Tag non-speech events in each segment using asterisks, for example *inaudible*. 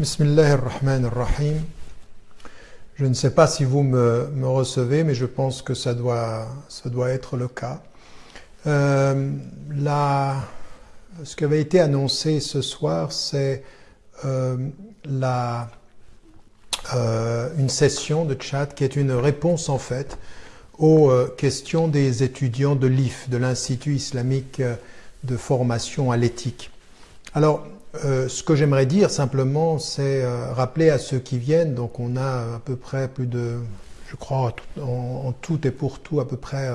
Bismillah ar-Rahman ar-Rahim. Je ne sais pas si vous me, recevez, mais je pense que ça doit, être le cas. Euh, ce qui avait été annoncé ce soir, c'est euh, euh, une session de chat qui est une réponse en fait aux questions des étudiants de l'IF, de l'Institut islamique de formation à l'éthique. Alors, euh, ce que j'aimerais dire simplement, c'est euh, rappeler à ceux qui viennent, donc on a à peu près plus de, je crois, en, tout et pour tout, à peu près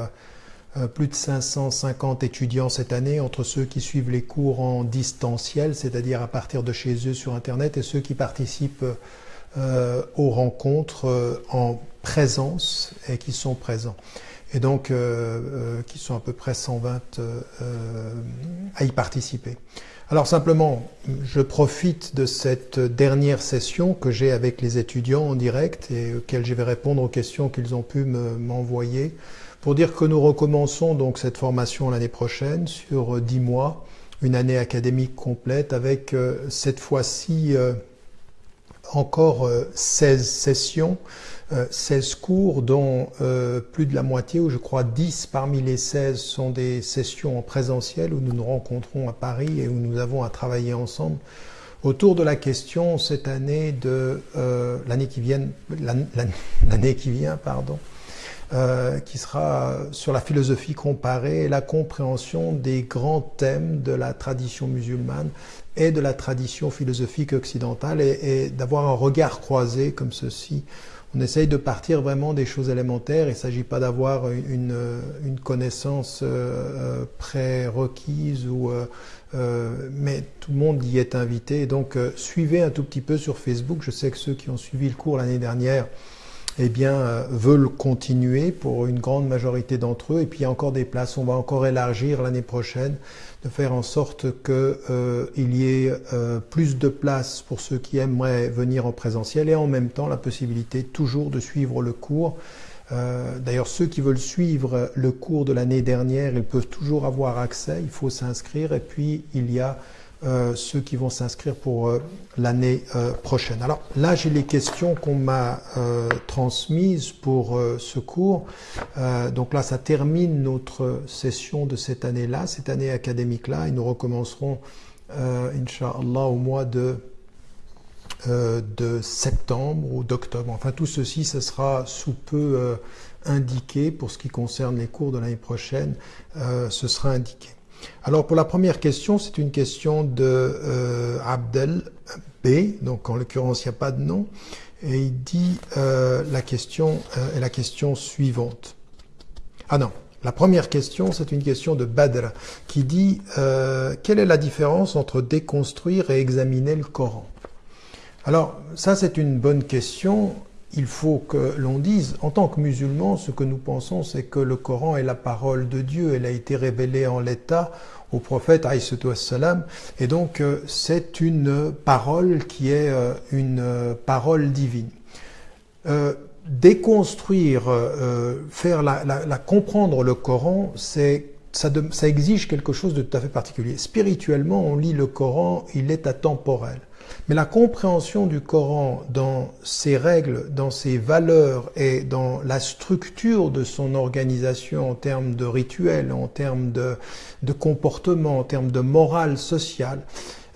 euh, plus de 550 étudiants cette année, entre ceux qui suivent les cours en distanciel, c'est-à-dire à partir de chez eux sur Internet, et ceux qui participent aux rencontres en présence et qui sont présents et donc qui sont à peu près 120 euh, à y participer. Alors simplement, je profite de cette dernière session que j'ai avec les étudiants en direct et auxquelles je vais répondre aux questions qu'ils ont pu m'envoyer pour dire que nous recommençons donc cette formation l'année prochaine sur 10 mois, une année académique complète avec cette fois-ci encore 16 sessions 16 euh, cours dont euh, plus de la moitié, ou je crois 10 parmi les 16 sont des sessions en présentiel où nous nous rencontrons à Paris et où nous avons à travailler ensemble autour de la question cette année de euh, l'année qui vient, *laughs* l'année qui vient, pardon, euh, qui sera sur la philosophie comparée et la compréhension des grands thèmes de la tradition musulmane et de la tradition philosophique occidentale et, et d'avoir un regard croisé comme ceci on essaye de partir vraiment des choses élémentaires. Il ne s'agit pas d'avoir une, connaissance euh, euh prérequise ou euh, euh, mais tout le monde y est invité. Donc suivez un tout petit peu sur Facebook. Je sais que ceux qui ont suivi le cours l'année dernière eh bien, euh, veulent continuer pour une grande majorité d'entre eux. Et puis il y a encore des places. On va encore élargir l'année prochaine, de faire en sorte qu'il euh, y ait euh, plus de places pour ceux qui aimeraient venir en présentiel et en même temps la possibilité toujours de suivre le cours. Euh, D'ailleurs, ceux qui veulent suivre le cours de l'année dernière, ils peuvent toujours avoir accès. Il faut s'inscrire. Et puis il y a euh, ceux qui vont s'inscrire pour euh, l'année euh, prochaine. Alors là, j'ai les questions qu'on m'a transmises pour ce cours. donc là, ça termine notre session de cette année-là, cette année académique-là, et nous recommencerons, Inch'Allah, au mois de de septembre ou d'octobre. Enfin, tout ceci, ce sera sous peu indiqué pour ce qui concerne les cours de l'année prochaine. ce sera indiqué. Alors pour la première question, c'est une question de euh, Abdel B, donc en l'occurrence il n'y a pas de nom, et il dit euh, la question euh, est la question suivante. Ah non, la première question c'est une question de Badr qui dit quelle est la différence entre déconstruire et examiner le Coran? Alors ça c'est une bonne question il faut que l'on dise, en tant que musulmans, ce que nous pensons, c'est que le Coran est la parole de Dieu, elle a été révélée en l'état au prophète salam et donc euh, c'est une parole qui est euh, une euh, parole divine. déconstruire, faire la, comprendre le Coran, c'est ça, ça exige quelque chose de tout à fait particulier. Spirituellement, on lit le Coran, il est atemporel. Mais la compréhension du Coran dans ses règles, dans ses valeurs et dans la structure de son organisation en termes de rituels, en termes de, de comportement, en termes de morale sociale,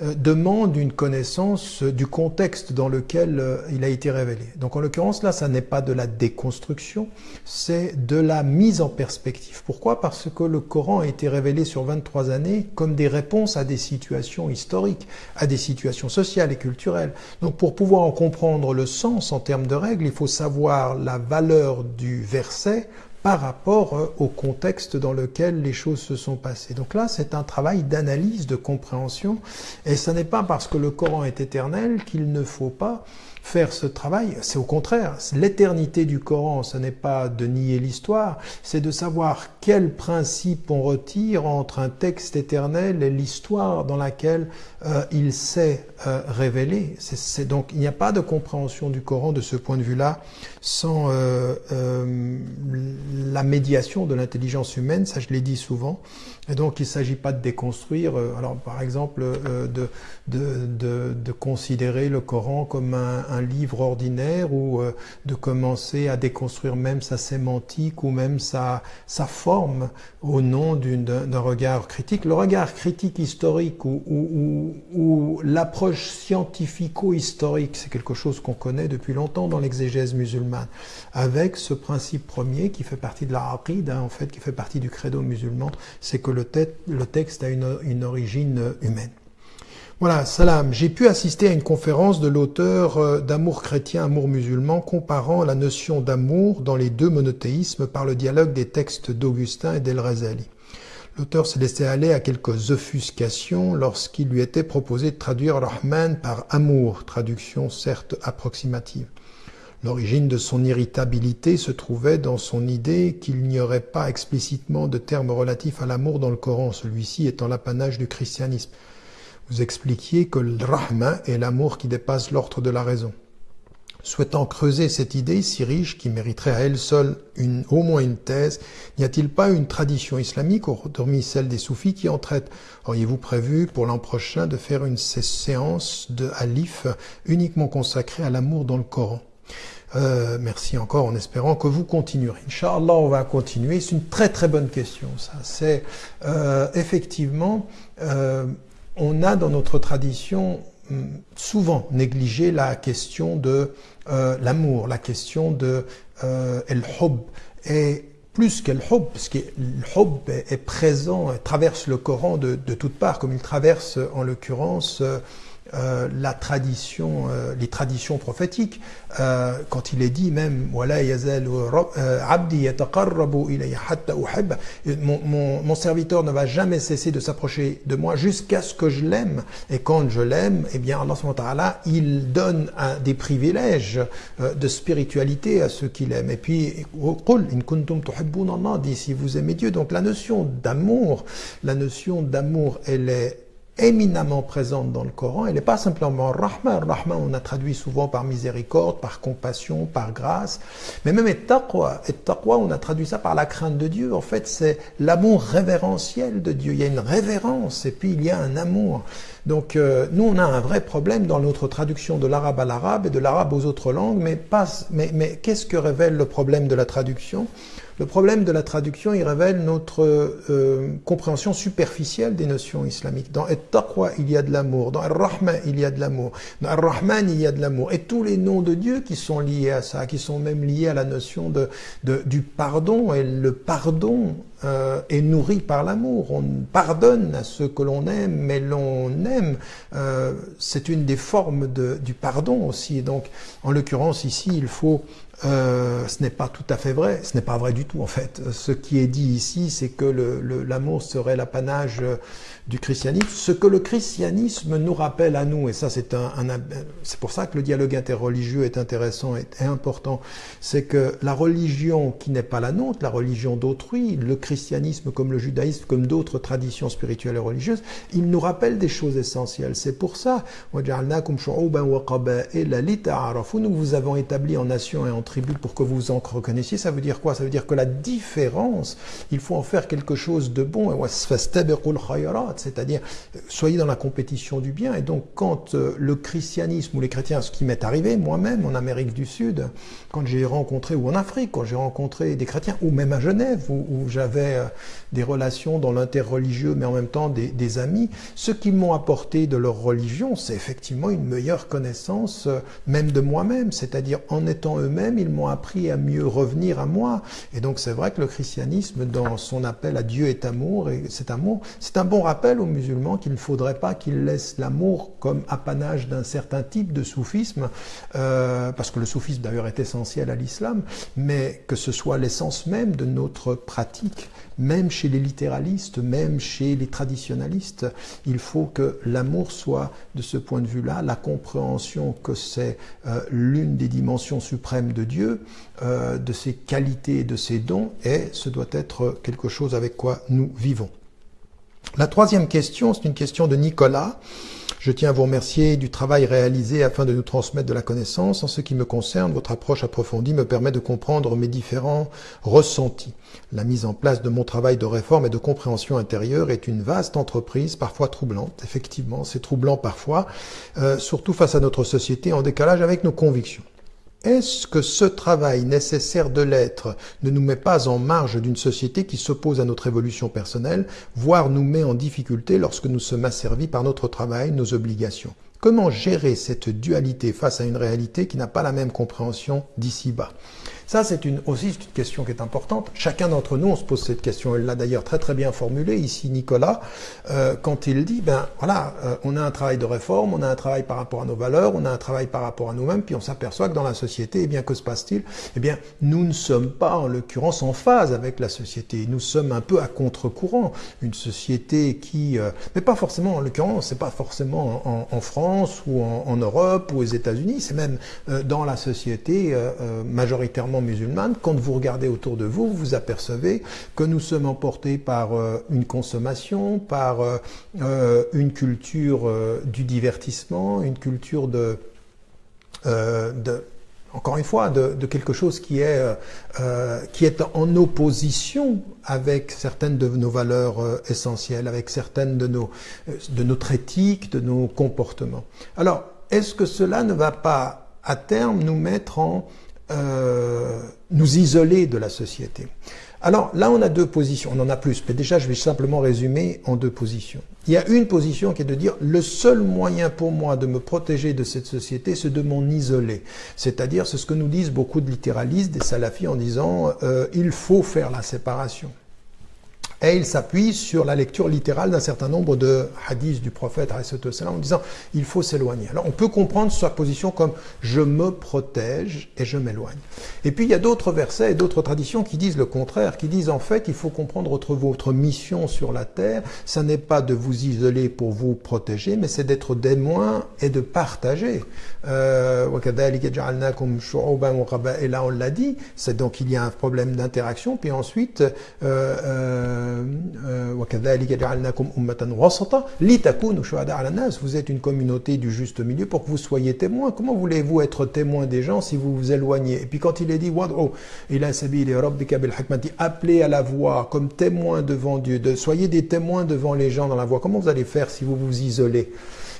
demande une connaissance du contexte dans lequel euh, il a été révélé. Donc en l'occurrence là, ça n'est pas de la déconstruction, c'est de la mise en perspective. Pourquoi? Parce que le Coran a été révélé sur 23 années comme des réponses à des situations historiques, à des situations sociales et culturelles. Donc pour pouvoir en comprendre le sens en termes de règles, il faut savoir la valeur du verset par rapport euh, au contexte dans lequel les choses se sont passées. Donc là, c'est un travail d'analyse, de compréhension, et ce n'est pas parce que le Coran est éternel qu'il ne faut pas faire ce travail. C'est au contraire, l'éternité du Coran, ce n'est pas de nier l'histoire, c'est de savoir quel principe on retire entre un texte éternel et l'histoire dans laquelle euh, il s'est euh, révélé. Donc il n'y a pas de compréhension du Coran de ce point de vue-là sans euh, la médiation de l'intelligence humaine. Ça, je l'ai dit souvent. Et donc, il ne s'agit pas de déconstruire. alors, par exemple, de, de, de, considérer le Coran comme un, livre ordinaire ou de commencer à déconstruire même sa sémantique ou même sa, sa forme au nom d'un regard critique. Le regard critique historique ou, ou, l'approche scientifico-historique, c'est quelque chose qu'on connaît depuis longtemps dans l'exégèse musulmane, avec ce principe premier qui fait partie de la en fait, qui fait partie du credo musulman, c'est que le, le, texte a une, origine humaine. Voilà, salam. J'ai pu assister à une conférence de l'auteur euh, d'Amour chrétien, Amour musulman, comparant la notion d'amour dans les deux monothéismes par le dialogue des textes d'Augustin et d'El Razali. L'auteur s'est laissé aller à quelques offuscations lorsqu'il lui était proposé de traduire Rahman par amour, traduction certes approximative. L'origine de son irritabilité se trouvait dans son idée qu'il n'y aurait pas explicitement de terme relatif à l'amour dans le Coran, celui-ci étant l'apanage du christianisme. Vous expliquiez que le rahma est l'amour qui dépasse l'ordre de la raison. Souhaitant creuser cette idée si riche qui mériterait à elle seule au moins une thèse, n'y a-t-il pas une tradition islamique, hormis celle des soufis, qui en traite? Auriez-vous prévu pour l'an prochain de faire une séance de Alif uniquement consacrée à l'amour dans le Coran? Euh, merci encore en espérant que vous continuerez. Inch'Allah, on va continuer. C'est une très très bonne question. Ça, c'est euh, effectivement euh, on a dans notre tradition hum, souvent négligé la question de euh, l'amour, la question de euh, el-hub. Et plus qu'el hub, parce que le hub est, présent, traverse le Coran de, de toutes parts, comme il traverse en l'occurrence euh, euh, la tradition, euh, les traditions prophétiques, euh, quand il est dit même abdi mon, mon, serviteur ne va jamais cesser de s'approcher de moi jusqu'à ce que je l'aime. Et quand je l'aime, eh bien Allah il donne des privilèges de spiritualité à ceux qu'il aime. Et puis, dit si vous aimez Dieu. Donc la notion d'amour, la notion d'amour, elle est éminemment présente dans le Coran. Elle n'est pas simplement Rahman. Rahman, on a traduit souvent par miséricorde, par compassion, par grâce. Mais même et taqwa, et taqwa, on a traduit ça par la crainte de Dieu. En fait, c'est l'amour révérentiel de Dieu. Il y a une révérence et puis il y a un amour. Donc euh, nous, on a un vrai problème dans notre traduction de l'arabe à l'arabe et de l'arabe aux autres langues. Mais, mais, mais qu'est-ce que révèle le problème de la traduction? Le problème de la traduction, il révèle notre euh, compréhension superficielle des notions islamiques. Dans At-Taqwa, il y a de l'amour. Dans Ar-Rahman, il y a de l'amour. Dans Ar-Rahman, il y a de l'amour. Et tous les noms de Dieu qui sont liés à ça, qui sont même liés à la notion de, du pardon. Et le pardon euh, est nourri par l'amour. On pardonne à ceux que l'on aime, mais l'on aime. Euh, c'est une des formes du pardon aussi. donc, en l'occurrence, ici, il faut euh, ce n'est pas tout à fait vrai, ce n'est pas vrai du tout en fait. Ce qui est dit ici, c'est que l'amour serait l'apanage du christianisme, ce que le christianisme nous rappelle à nous, et ça c'est un, c'est pour ça que le dialogue interreligieux est intéressant et, important, c'est que la religion qui n'est pas la nôtre, la religion d'autrui, le christianisme comme le judaïsme, comme d'autres traditions spirituelles et religieuses, il nous rappelle des choses essentielles. C'est pour ça, nous vous avons établi en nation et en tribu pour que vous en reconnaissiez. Ça veut dire quoi? Ça veut dire que la différence, il faut en faire quelque chose de bon c'est-à-dire soyez dans la compétition du bien. Et donc quand euh, le christianisme ou les chrétiens, ce qui m'est arrivé moi-même en Amérique du Sud, quand j'ai rencontré, ou en Afrique, quand j'ai rencontré des chrétiens, ou même à Genève, où, j'avais euh, des relations dans l'interreligieux, mais en même temps des, des amis, ce qui m'ont apporté de leur religion, c'est effectivement une meilleure connaissance euh, même de moi-même, c'est-à-dire en étant eux-mêmes, ils m'ont appris à mieux revenir à moi. Et donc c'est vrai que le christianisme, dans son appel à Dieu est amour, et cet amour, c'est un bon aux musulmans qu'il ne faudrait pas qu'ils laissent l'amour comme apanage d'un certain type de soufisme, euh, parce que le soufisme d'ailleurs est essentiel à l'islam, mais que ce soit l'essence même de notre pratique même chez les littéralistes, même chez les traditionalistes. Il faut que l'amour soit, de ce point de vue-là, la compréhension que c'est euh, l'une des dimensions suprêmes de Dieu, euh, de ses qualités et de ses dons, et ce doit être quelque chose avec quoi nous vivons. La troisième question, c'est une question de Nicolas. Je tiens à vous remercier du travail réalisé afin de nous transmettre de la connaissance. En ce qui me concerne, votre approche approfondie me permet de comprendre mes différents ressentis. La mise en place de mon travail de réforme et de compréhension intérieure est une vaste entreprise, parfois troublante. Effectivement, c'est troublant parfois, euh, surtout face à notre société en décalage avec nos convictions. Est-ce que ce travail nécessaire de l'être ne nous met pas en marge d'une société qui s'oppose à notre évolution personnelle, voire nous met en difficulté lorsque nous sommes asservis par notre travail, nos obligations? Comment gérer cette dualité face à une réalité qui n'a pas la même compréhension d'ici-bas? Ça, c'est une, aussi une question qui est importante. Chacun d'entre nous, on se pose cette question. Elle l'a d'ailleurs très très bien formulée ici, Nicolas, euh, quand il dit, ben voilà, euh, on a un travail de réforme, on a un travail par rapport à nos valeurs, on a un travail par rapport à nous-mêmes, puis on s'aperçoit que dans la société, eh bien, que se passe-t-il? Eh bien, nous ne sommes pas, en l'occurrence, en phase avec la société. Nous sommes un peu à contre-courant. Une société qui, euh, mais pas forcément, en l'occurrence, c'est pas forcément en, en, France ou en, en, Europe ou aux États-Unis, c'est même euh, dans la société majoritairement musulmane, quand vous regardez autour de vous, vous apercevez que nous sommes emportés par euh, une consommation, par euh, euh, une culture du divertissement, une culture de, encore une fois, de, quelque chose qui est, qui est en opposition avec certaines de nos valeurs essentielles, avec certaines de, nos, de notre éthique, de nos comportements. Alors, est-ce que cela ne va pas à terme nous mettre en euh, nous isoler de la société. Alors là, on a deux positions, on en a plus, mais déjà, je vais simplement résumer en deux positions. Il y a une position qui est de dire le seul moyen pour moi de me protéger de cette société, c'est de m'en isoler. C'est-à-dire, c'est ce que nous disent beaucoup de littéralistes, des salafis, en disant euh, il faut faire la séparation. Et il s'appuie sur la lecture littérale d'un certain nombre de hadiths du prophète en disant il faut s'éloigner. Alors on peut comprendre sa position comme je me protège et je m'éloigne. Et puis il y a d'autres versets et d'autres traditions qui disent le contraire, qui disent en fait il faut comprendre votre, mission sur la terre, ça n'est pas de vous isoler pour vous protéger, mais c'est d'être témoin et de partager. Euh, et là on l'a dit, c'est donc il y a un problème d'interaction, puis ensuite euh, euh, vous êtes une communauté du juste milieu pour que vous soyez témoins. Comment voulez-vous être témoin des gens si vous vous éloignez? Et puis quand il est dit appelez à la voix comme témoin devant Dieu, soyez des témoins devant les gens dans la voix. Comment vous allez faire si vous vous isolez?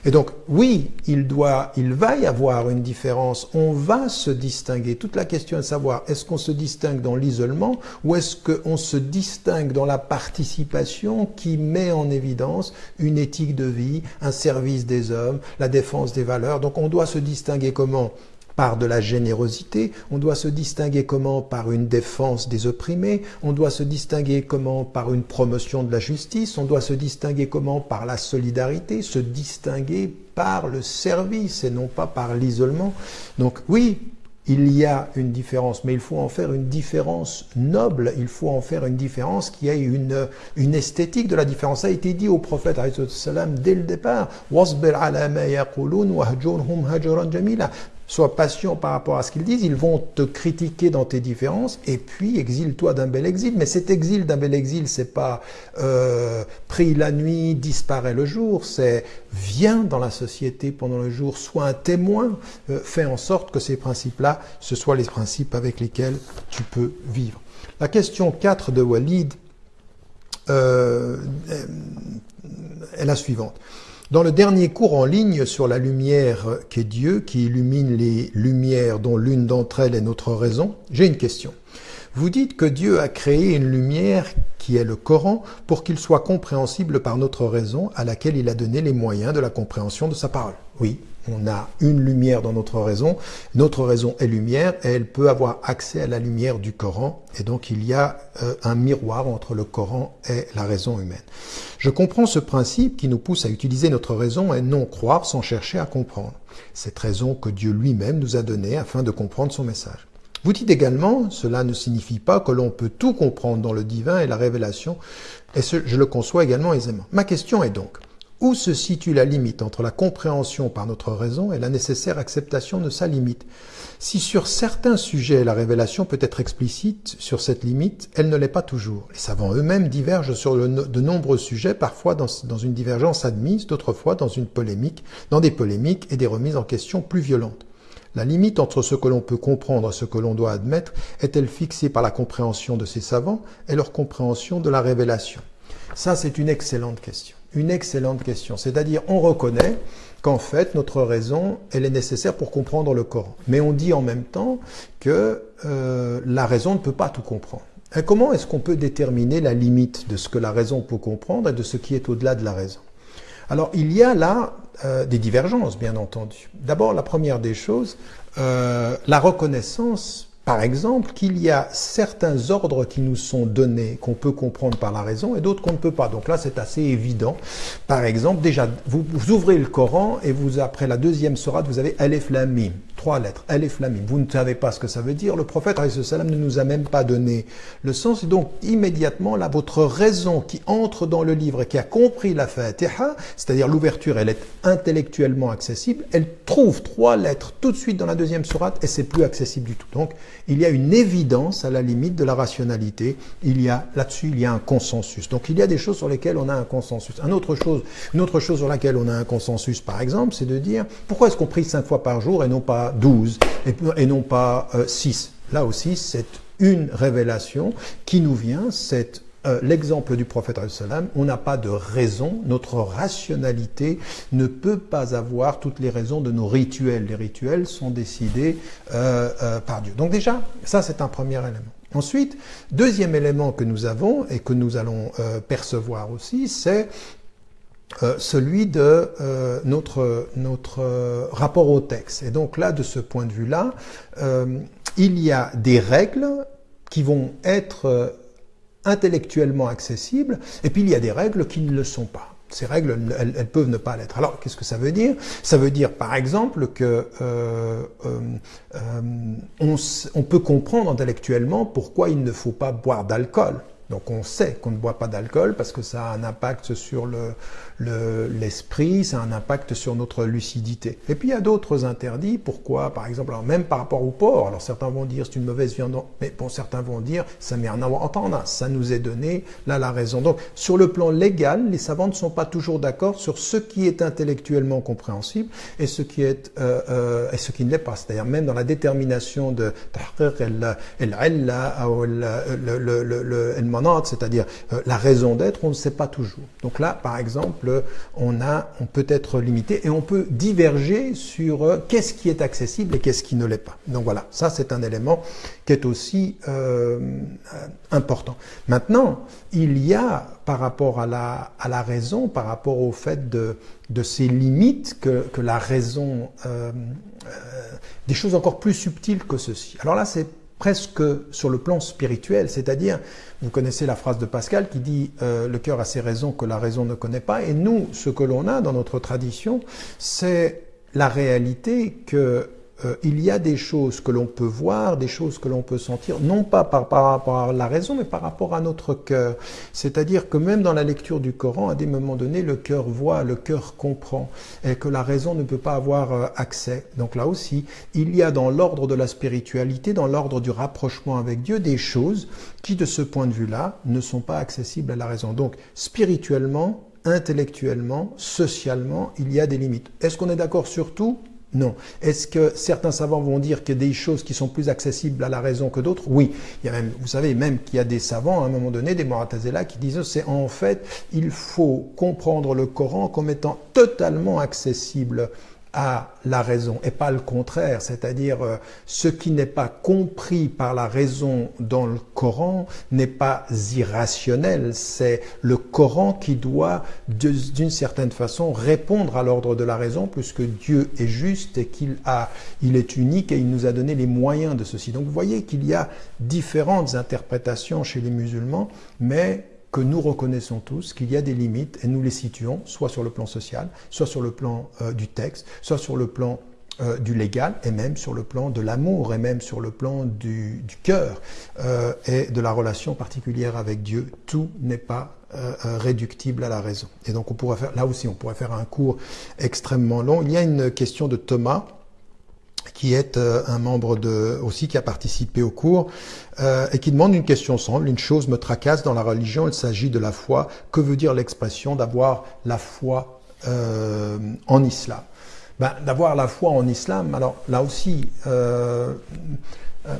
Et donc, oui, il doit, il va y avoir une différence. On va se distinguer. Toute la question est de savoir est-ce qu'on se distingue dans l'isolement ou est-ce qu'on se distingue dans la participation qui met en évidence une éthique de vie, un service des hommes, la défense des valeurs. Donc, on doit se distinguer comment? Par de la générosité, on doit se distinguer comment par une défense des opprimés, on doit se distinguer comment par une promotion de la justice, on doit se distinguer comment par la solidarité, se distinguer par le service et non pas par l'isolement. Donc oui, il y a une différence, mais il faut en faire une différence noble, il faut en faire une différence qui ait une, une esthétique de la différence. Ça a été dit au prophète dès le départ. Sois patient par rapport à ce qu'ils disent. Ils vont te critiquer dans tes différences et puis exile-toi d'un bel exil. Mais cet exil d'un bel exil, c'est pas euh, pris la nuit, disparaît le jour. C'est viens dans la société pendant le jour, sois un témoin. Euh, fais en sorte que ces principes-là, ce soient les principes avec lesquels tu peux vivre. La question 4 de Walid euh, est la suivante. Dans le dernier cours en ligne sur la lumière qu'est Dieu, qui illumine les lumières dont l'une d'entre elles est notre raison, j'ai une question. Vous dites que Dieu a créé une lumière qui est le Coran pour qu'il soit compréhensible par notre raison à laquelle il a donné les moyens de la compréhension de sa parole. Oui, on a une lumière dans notre raison, notre raison est lumière et elle peut avoir accès à la lumière du Coran et donc il y a euh, un miroir entre le Coran et la raison humaine. Je comprends ce principe qui nous pousse à utiliser notre raison et non croire sans chercher à comprendre. Cette raison que Dieu lui-même nous a donnée afin de comprendre son message. Vous dites également, cela ne signifie pas que l'on peut tout comprendre dans le divin et la révélation, et ce, je le conçois également aisément. Ma question est donc, où se situe la limite entre la compréhension par notre raison et la nécessaire acceptation de sa limite? Si sur certains sujets la révélation peut être explicite sur cette limite, elle ne l'est pas toujours. Les savants eux-mêmes divergent sur de nombreux sujets, parfois dans, une divergence admise, d'autres fois dans une polémique, dans des polémiques et des remises en question plus violentes. La limite entre ce que l'on peut comprendre et ce que l'on doit admettre est-elle fixée par la compréhension de ces savants et leur compréhension de la révélation? Ça, c'est une excellente question une excellente question. C'est-à-dire, on reconnaît qu'en fait, notre raison, elle est nécessaire pour comprendre le Coran. Mais on dit en même temps que euh, la raison ne peut pas tout comprendre. Et comment est-ce qu'on peut déterminer la limite de ce que la raison peut comprendre et de ce qui est au-delà de la raison? Alors, il y a là euh, des divergences, bien entendu. D'abord, la première des choses, euh, la reconnaissance par exemple, qu'il y a certains ordres qui nous sont donnés, qu'on peut comprendre par la raison, et d'autres qu'on ne peut pas. Donc là, c'est assez évident. Par exemple, déjà, vous, ouvrez le Coran, et vous, après la deuxième sourate, vous avez Aleph Lam Trois lettres, Aleph Lam Vous ne savez pas ce que ça veut dire. Le prophète, salam, ne nous a même pas donné le sens. Et donc, immédiatement, là, votre raison qui entre dans le livre et qui a compris la Fatiha, c'est-à-dire l'ouverture, elle est intellectuellement accessible, elle trouve trois lettres tout de suite dans la deuxième sourate, et c'est plus accessible du tout. Donc, il y a une évidence à la limite de la rationalité. Il y a là-dessus, il y a un consensus. Donc il y a des choses sur lesquelles on a un consensus. Une autre chose, une autre chose sur laquelle on a un consensus, par exemple, c'est de dire pourquoi est-ce qu'on prie cinq fois par jour et non pas douze et, non pas euh, six? Là aussi, c'est une révélation qui nous vient, c'est euh, l'exemple du prophète on n'a pas de raison, notre rationalité ne peut pas avoir toutes les raisons de nos rituels. Les rituels sont décidés euh, euh, par Dieu. Donc déjà, ça c'est un premier élément. Ensuite, deuxième élément que nous avons et que nous allons percevoir aussi, c'est celui de notre, notre rapport au texte. Et donc là, de ce point de vue-là, il y a des règles qui vont être intellectuellement accessibles, et puis il y a des règles qui ne le sont pas. Ces règles, elles, peuvent ne pas l'être. Alors, qu'est-ce que ça veut dire? Ça veut dire, par exemple, que euh, euh, euh, on peut comprendre intellectuellement pourquoi il ne faut pas boire d'alcool. Donc on sait qu'on ne boit pas d'alcool parce que ça a un impact sur le, l'esprit, ça a un impact sur notre lucidité. Et puis il y a d'autres interdits. Pourquoi? Par exemple, même par rapport au porc. Alors certains vont dire c'est une mauvaise viande, mais bon, certains vont dire ça met rien à entendre. Ça nous est donné là la raison. Donc sur le plan légal, les savants ne sont pas toujours d'accord sur ce qui est intellectuellement compréhensible et ce qui est euh, euh, et ce qui ne l'est pas. C'est-à-dire même dans la détermination de c'est-à-dire euh, la raison d'être, on ne sait pas toujours. Donc là, par exemple on, a, on peut être limité et on peut diverger sur euh, qu'est-ce qui est accessible et qu'est-ce qui ne l'est pas. Donc voilà, ça c'est un élément qui est aussi euh, important. Maintenant, il y a par rapport à la, raison, par rapport au fait de, ces limites que, la raison, euh, des choses encore plus subtiles que ceci. Alors là, c'est presque sur le plan spirituel, c'est-à-dire, vous connaissez la phrase de Pascal qui dit euh, le cœur a ses raisons que la raison ne connaît pas, et nous, ce que l'on a dans notre tradition, c'est la réalité que euh, il y a des choses que l'on peut voir, des choses que l'on peut sentir, non pas par, rapport à la raison, mais par rapport à notre cœur. C'est-à-dire que même dans la lecture du Coran, à des moments donnés, le cœur voit, le cœur comprend, et que la raison ne peut pas avoir euh, accès. Donc là aussi, il y a dans l'ordre de la spiritualité, dans l'ordre du rapprochement avec Dieu, des choses qui, de ce point de vue-là, ne sont pas accessibles à la raison. Donc, spirituellement, intellectuellement, socialement, il y a des limites. Est-ce qu'on est, d'accord sur tout? Non. Est-ce que certains savants vont dire a des choses qui sont plus accessibles à la raison que d'autres? Oui. Il y a même, vous savez même qu'il y a des savants à un moment donné, des Moratazela, qui disent c'est en fait, il faut comprendre le Coran comme étant totalement accessible à la raison et pas le contraire, c'est-à-dire euh, ce qui n'est pas compris par la raison dans le Coran n'est pas irrationnel, c'est le Coran qui doit d'une certaine façon répondre à l'ordre de la raison puisque Dieu est juste et qu'il a il est unique et il nous a donné les moyens de ceci. Donc vous voyez qu'il y a différentes interprétations chez les musulmans mais que nous reconnaissons tous qu'il y a des limites et nous les situons soit sur le plan social, soit sur le plan euh, du texte, soit sur le plan euh, du légal et même sur le plan de l'amour et même sur le plan du, cœur euh, et de la relation particulière avec Dieu. Tout n'est pas réductible à la raison. Et donc on là aussi, on pourrait faire un cours extrêmement long. Il y a une question de Thomas qui est un membre de aussi qui a participé au cours euh, et qui demande une question simple. Une chose me tracasse dans la religion. Il s'agit de la foi. Que veut dire l'expression d'avoir la foi euh, en islam? Ben, D'avoir la foi en islam. Alors là aussi. Euh, euh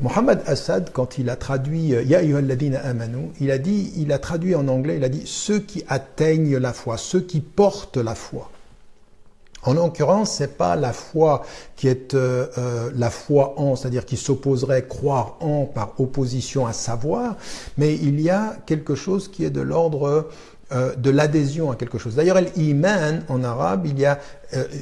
Mohamed Assad, quand il a traduit Ya amanu, il a dit, il a traduit en anglais, il a dit ceux qui atteignent la foi, ceux qui portent la foi. En l'occurrence, c'est pas la foi qui est euh, euh, la foi en, c'est-à-dire qui s'opposerait croire en par opposition à savoir, mais il y a quelque chose qui est de l'ordre euh, de l'adhésion à quelque chose. D'ailleurs, l'iman en arabe, il y a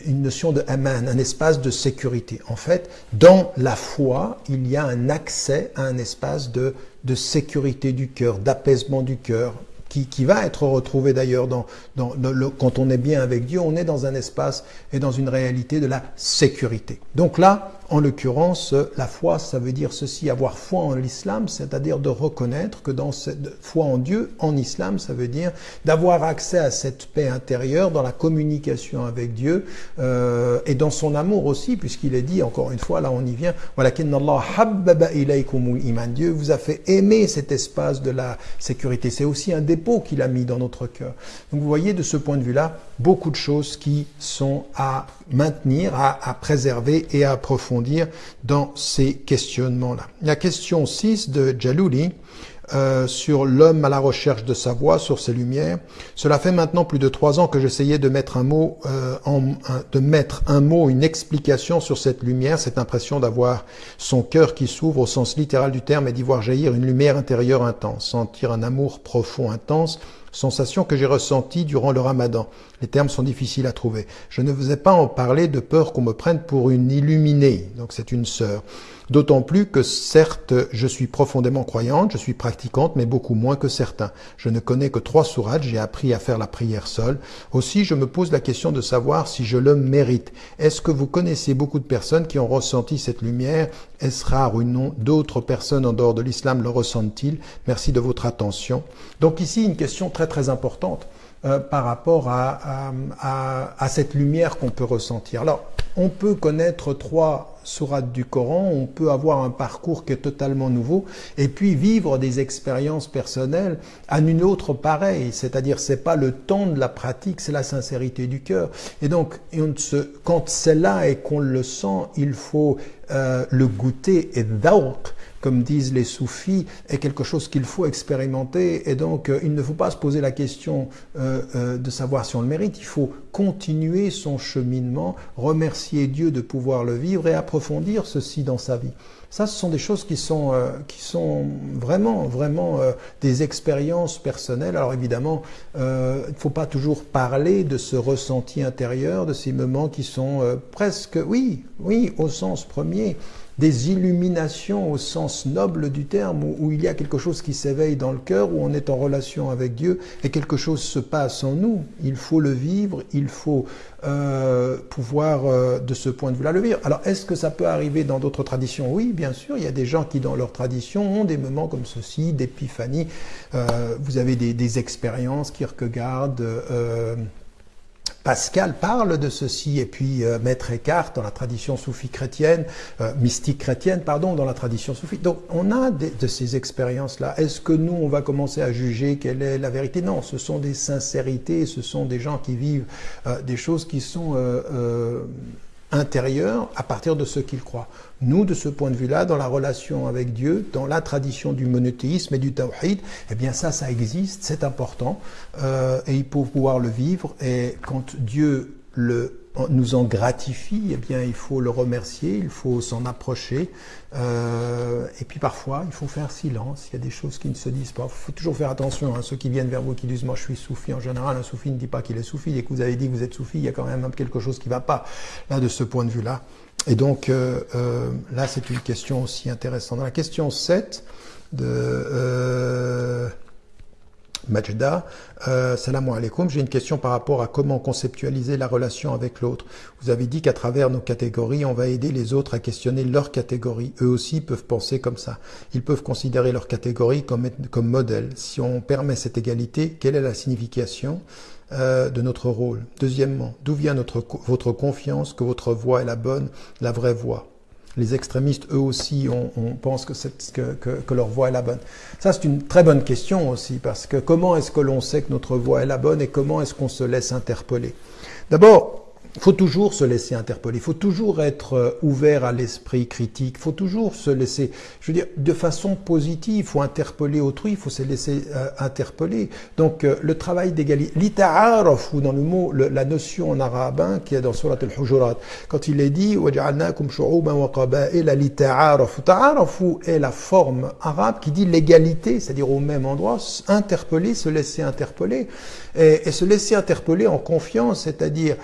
une notion de aman, un espace de sécurité. En fait, dans la foi, il y a un accès à un espace de, de sécurité du cœur, d'apaisement du cœur, qui, va être retrouvé d'ailleurs dans, dans, le, quand on est bien avec Dieu, on est dans un espace et dans une réalité de la sécurité. Donc là, en l'occurrence, la foi, ça veut dire ceci, avoir foi en l'islam, c'est-à-dire de reconnaître que dans cette foi en Dieu, en islam, ça veut dire d'avoir accès à cette paix intérieure dans la communication avec Dieu euh, et dans son amour aussi, puisqu'il est dit, encore une fois, là on y vient, Dieu vous a fait aimer cet espace de la sécurité. C'est aussi un dépôt qu'il a mis dans notre cœur. Donc vous voyez, de ce point de vue-là, beaucoup de choses qui sont à maintenir, à, à préserver et à approfondir dans ces questionnements-là. La question 6 de Jalouli, euh, sur l'homme à la recherche de sa voix, sur ses lumières. Cela fait maintenant plus de trois ans que j'essayais de mettre un mot, euh, en, de mettre un mot, une explication sur cette lumière, cette impression d'avoir son cœur qui s'ouvre au sens littéral du terme et d'y voir jaillir une lumière intérieure intense, sentir un amour profond, intense, sensation que j'ai ressentie durant le ramadan. Les termes sont difficiles à trouver. Je ne vous ai pas en parler de peur qu'on me prenne pour une illuminée, donc c'est une sœur. D'autant plus que certes, je suis profondément croyante, je suis pratiquante, mais beaucoup moins que certains. Je ne connais que trois sourates, j'ai appris à faire la prière seule. Aussi, je me pose la question de savoir si je le mérite. Est-ce que vous connaissez beaucoup de personnes qui ont ressenti cette lumière? Est-ce rare ou non D'autres personnes en dehors de l'islam le ressentent-ils? Merci de votre attention. Donc ici, une question très très importante. Euh, par rapport à, à, à cette lumière qu'on peut ressentir. Alors, on peut connaître trois sourates du Coran, on peut avoir un parcours qui est totalement nouveau, et puis vivre des expériences personnelles à une autre pareille. C'est-à-dire, c'est pas le temps de la pratique, c'est la sincérité du cœur. Et donc, quand c'est là et qu'on le sent, il faut euh, le goûter et d'awq, comme disent les soufis, est quelque chose qu'il faut expérimenter. Et donc, euh, il ne faut pas se poser la question euh, euh, de savoir si on le mérite. Il faut continuer son cheminement, remercier Dieu de pouvoir le vivre et approfondir ceci dans sa vie. Ça, ce sont des choses qui sont, qui sont vraiment, vraiment des expériences personnelles. Alors évidemment, il ne faut pas toujours parler de ce ressenti intérieur, de ces moments qui sont presque, oui, oui, au sens premier, des illuminations au sens noble du terme, où, il y a quelque chose qui s'éveille dans le cœur, où on est en relation avec Dieu et quelque chose se passe en nous. Il faut le vivre, il faut euh, pouvoir euh, de ce point de vue-là le vivre. Alors est-ce que ça peut arriver dans d'autres traditions? Oui, bien sûr, il y a des gens qui dans leur tradition ont des moments comme ceci, d'épiphanie. Euh, vous avez des, expériences, Kierkegaard. Euh, Pascal parle de ceci, et puis euh, Maître Eckhart dans la tradition soufie chrétienne, euh, mystique chrétienne, pardon, dans la tradition soufie. Donc on a de ces expériences-là. Est-ce que nous, on va commencer à juger quelle est la vérité? Non, ce sont des sincérités, ce sont des gens qui vivent euh, des choses qui sont intérieur à partir de ce qu'il croit. Nous, de ce point de vue-là, dans la relation avec Dieu, dans la tradition du monothéisme et du tawhid, eh bien ça, ça existe, c'est important, euh, et il faut pouvoir le vivre. Et quand Dieu le nous en gratifie, eh bien, il faut le remercier, il faut s'en approcher. Euh, et puis parfois, il faut faire silence. Il y a des choses qui ne se disent pas. Il faut toujours faire attention. Hein, ceux qui viennent vers vous, qui disent moi je suis soufi. En général, un soufi ne dit pas qu'il est soufi. Et que vous avez dit que vous êtes soufi, il y a quand même quelque chose qui ne va pas là de ce point de vue-là. Et donc euh, euh, là, c'est une question aussi intéressante. Dans la question 7 de Majda, euh, salam alaikum, j'ai une question par rapport à comment conceptualiser la relation avec l'autre. Vous avez dit qu'à travers nos catégories, on va aider les autres à questionner leur catégorie. Eux aussi peuvent penser comme ça. Ils peuvent considérer leur catégorie comme, comme modèle. Si on permet cette égalité, quelle est la signification euh, de notre rôle? Deuxièmement, d'où vient votre confiance que votre voix est la bonne, la vraie voix? Les extrémistes, eux aussi, on, on pense que, que, que, que, leur voix est la bonne. Ça, c'est une très bonne question aussi, parce que comment est-ce que l'on sait que notre voix est la bonne et comment est-ce qu'on se laisse interpeller? D'abord, il faut toujours se laisser interpeller, il faut toujours être euh, ouvert à l'esprit critique, il faut toujours se laisser, je veux dire, de façon positive, il faut interpeller autrui, il faut se laisser euh, interpeller. Donc euh, le travail d'égalité, l'ita'araf, ou dans le mot, le, la notion en arabe hein, qui est dans Surat al-Hujurat, quand il est dit « waj'alnakum shu'uban wa », est la forme arabe qui dit l'égalité, c'est-à-dire au même endroit, interpeller, se laisser interpeller, et, et se laisser interpeller en confiance, c'est-à-dire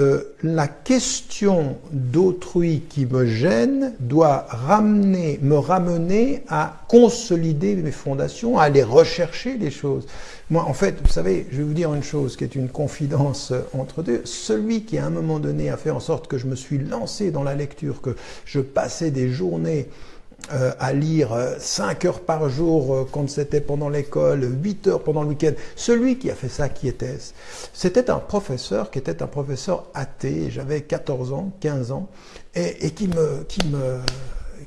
euh, la question d'autrui qui me gêne doit ramener, me ramener à consolider mes fondations, à aller rechercher les choses. Moi, en fait, vous savez, je vais vous dire une chose qui est une confidence entre deux. Celui qui, à un moment donné, a fait en sorte que je me suis lancé dans la lecture, que je passais des journées euh, à lire 5 euh, heures par jour euh, quand c'était pendant l'école, 8 heures pendant le week-end. Celui qui a fait ça, qui était-ce C'était un professeur qui était un professeur athée, j'avais 14 ans, 15 ans, et, et qui me... Qui me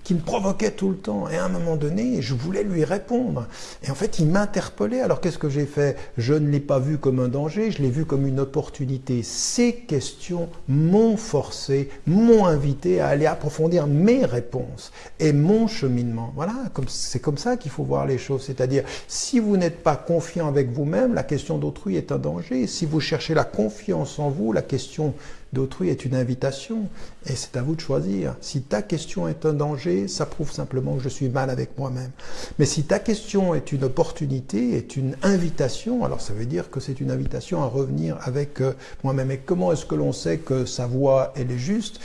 qui me provoquait tout le temps. Et à un moment donné, je voulais lui répondre. Et en fait, il m'interpellait. Alors qu'est-ce que j'ai fait? Je ne l'ai pas vu comme un danger, je l'ai vu comme une opportunité. Ces questions m'ont forcé, m'ont invité à aller approfondir mes réponses et mon cheminement. Voilà, c'est comme ça qu'il faut voir les choses. C'est-à-dire, si vous n'êtes pas confiant avec vous-même, la question d'autrui est un danger. Si vous cherchez la confiance en vous, la question d'autrui est une invitation et c'est à vous de choisir. Si ta question est un danger, ça prouve simplement que je suis mal avec moi-même. Mais si ta question est une opportunité, est une invitation, alors ça veut dire que c'est une invitation à revenir avec euh, moi-même. Et comment est-ce que l'on sait que sa voix, elle est juste?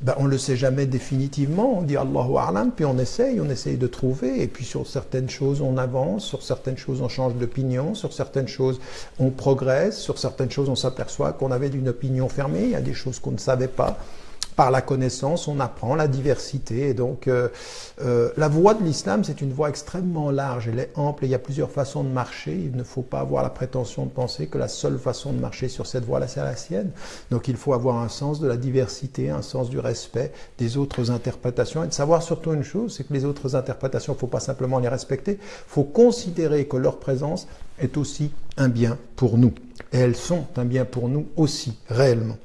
Ben, On ne le sait jamais définitivement. On dit Allahu A'lam, puis on essaye, on essaye de trouver. Et puis sur certaines choses, on avance, sur certaines choses, on change d'opinion, sur certaines choses, on progresse, sur certaines choses, on s'aperçoit qu'on avait une opinion fermée. Il y a des choses qu'on ne savait pas par la connaissance, on apprend la diversité. Et donc, euh, euh, la voie de l'islam, c'est une voie extrêmement large, elle est ample, et il y a plusieurs façons de marcher. Il ne faut pas avoir la prétention de penser que la seule façon de marcher sur cette voie-là, c'est la sienne. Donc, il faut avoir un sens de la diversité, un sens du respect des autres interprétations, et de savoir surtout une chose, c'est que les autres interprétations, il ne faut pas simplement les respecter, il faut considérer que leur présence est aussi un bien pour nous. Et elles sont un bien pour nous aussi, réellement.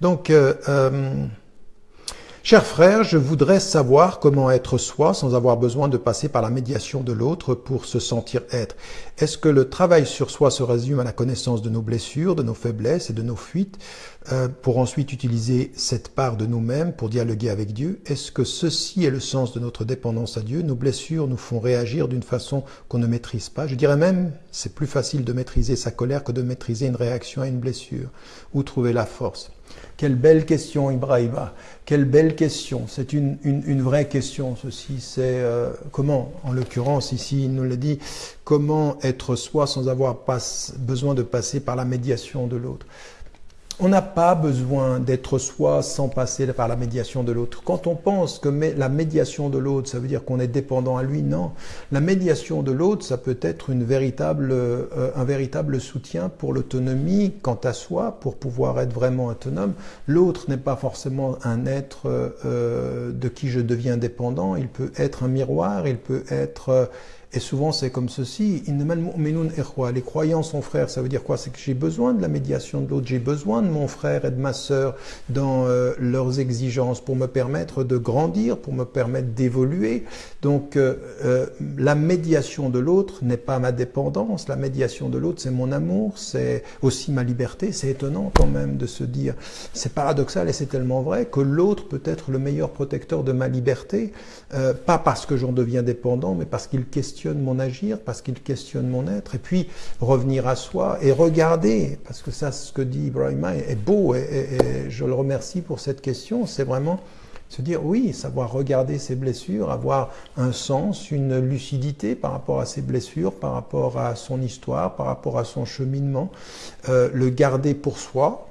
Donc, euh, euh, chers frères, je voudrais savoir comment être soi sans avoir besoin de passer par la médiation de l'autre pour se sentir être. Est-ce que le travail sur soi se résume à la connaissance de nos blessures, de nos faiblesses et de nos fuites, euh, pour ensuite utiliser cette part de nous-mêmes pour dialoguer avec Dieu? Est-ce que ceci est le sens de notre dépendance à Dieu? Nos blessures nous font réagir d'une façon qu'on ne maîtrise pas. Je dirais même, c'est plus facile de maîtriser sa colère que de maîtriser une réaction à une blessure. Où trouver la force quelle belle question, Ibrahima. Quelle belle question. C'est une, vraie question, ceci. C'est euh, comment, en l'occurrence, ici, il nous l'a dit, comment être soi sans avoir besoin de passer par la médiation de l'autre. On n'a pas besoin d'être soi sans passer par la médiation de l'autre. Quand on pense que la médiation de l'autre, ça veut dire qu'on est dépendant à lui, non. La médiation de l'autre, ça peut être une véritable, euh, un véritable soutien pour l'autonomie quant à soi, pour pouvoir être vraiment autonome. L'autre n'est pas forcément un être euh, de qui je deviens dépendant. Il peut être un miroir, il peut être et souvent, c'est comme ceci. Les croyants sont frères. Ça veut dire quoi? C'est que j'ai besoin de la médiation de l'autre. J'ai besoin de mon frère et de ma sœur dans euh, leurs exigences pour me permettre de grandir, pour me permettre d'évoluer. Donc, euh, euh, la médiation de l'autre n'est pas ma dépendance. La médiation de l'autre, c'est mon amour. C'est aussi ma liberté. C'est étonnant quand même de se dire. C'est paradoxal et c'est tellement vrai que l'autre peut être le meilleur protecteur de ma liberté. pas parce que j'en deviens dépendant, mais parce qu'il questionne mon agir, parce qu'il questionne mon être, et puis revenir à soi et regarder, parce que ça, ce que dit Ibrahima est, beau, et, je le remercie pour cette question, c'est vraiment Se dire oui, savoir regarder ses blessures, avoir un sens, une lucidité par rapport à ses blessures, par rapport à son histoire, par rapport à son cheminement, euh, le garder pour soi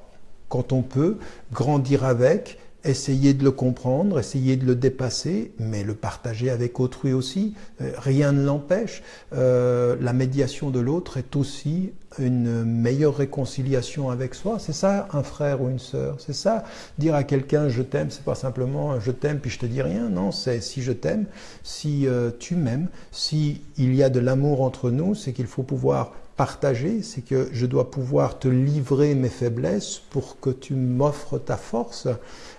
quand on peut, grandir avec, essayer de le comprendre, essayer de le dépasser, mais le partager avec autrui aussi. Euh, rien ne l'empêche. Euh, la médiation de l'autre est aussi une meilleure réconciliation avec soi. C'est ça un frère ou une sœur. C'est ça dire à quelqu'un je t'aime. C'est pas simplement je t'aime puis je te dis rien. Non, c'est si je t'aime, si euh, tu m'aimes, si il y a de l'amour entre nous, c'est qu'il faut pouvoir partager, c'est que je dois pouvoir te livrer mes faiblesses pour que tu m'offres ta force,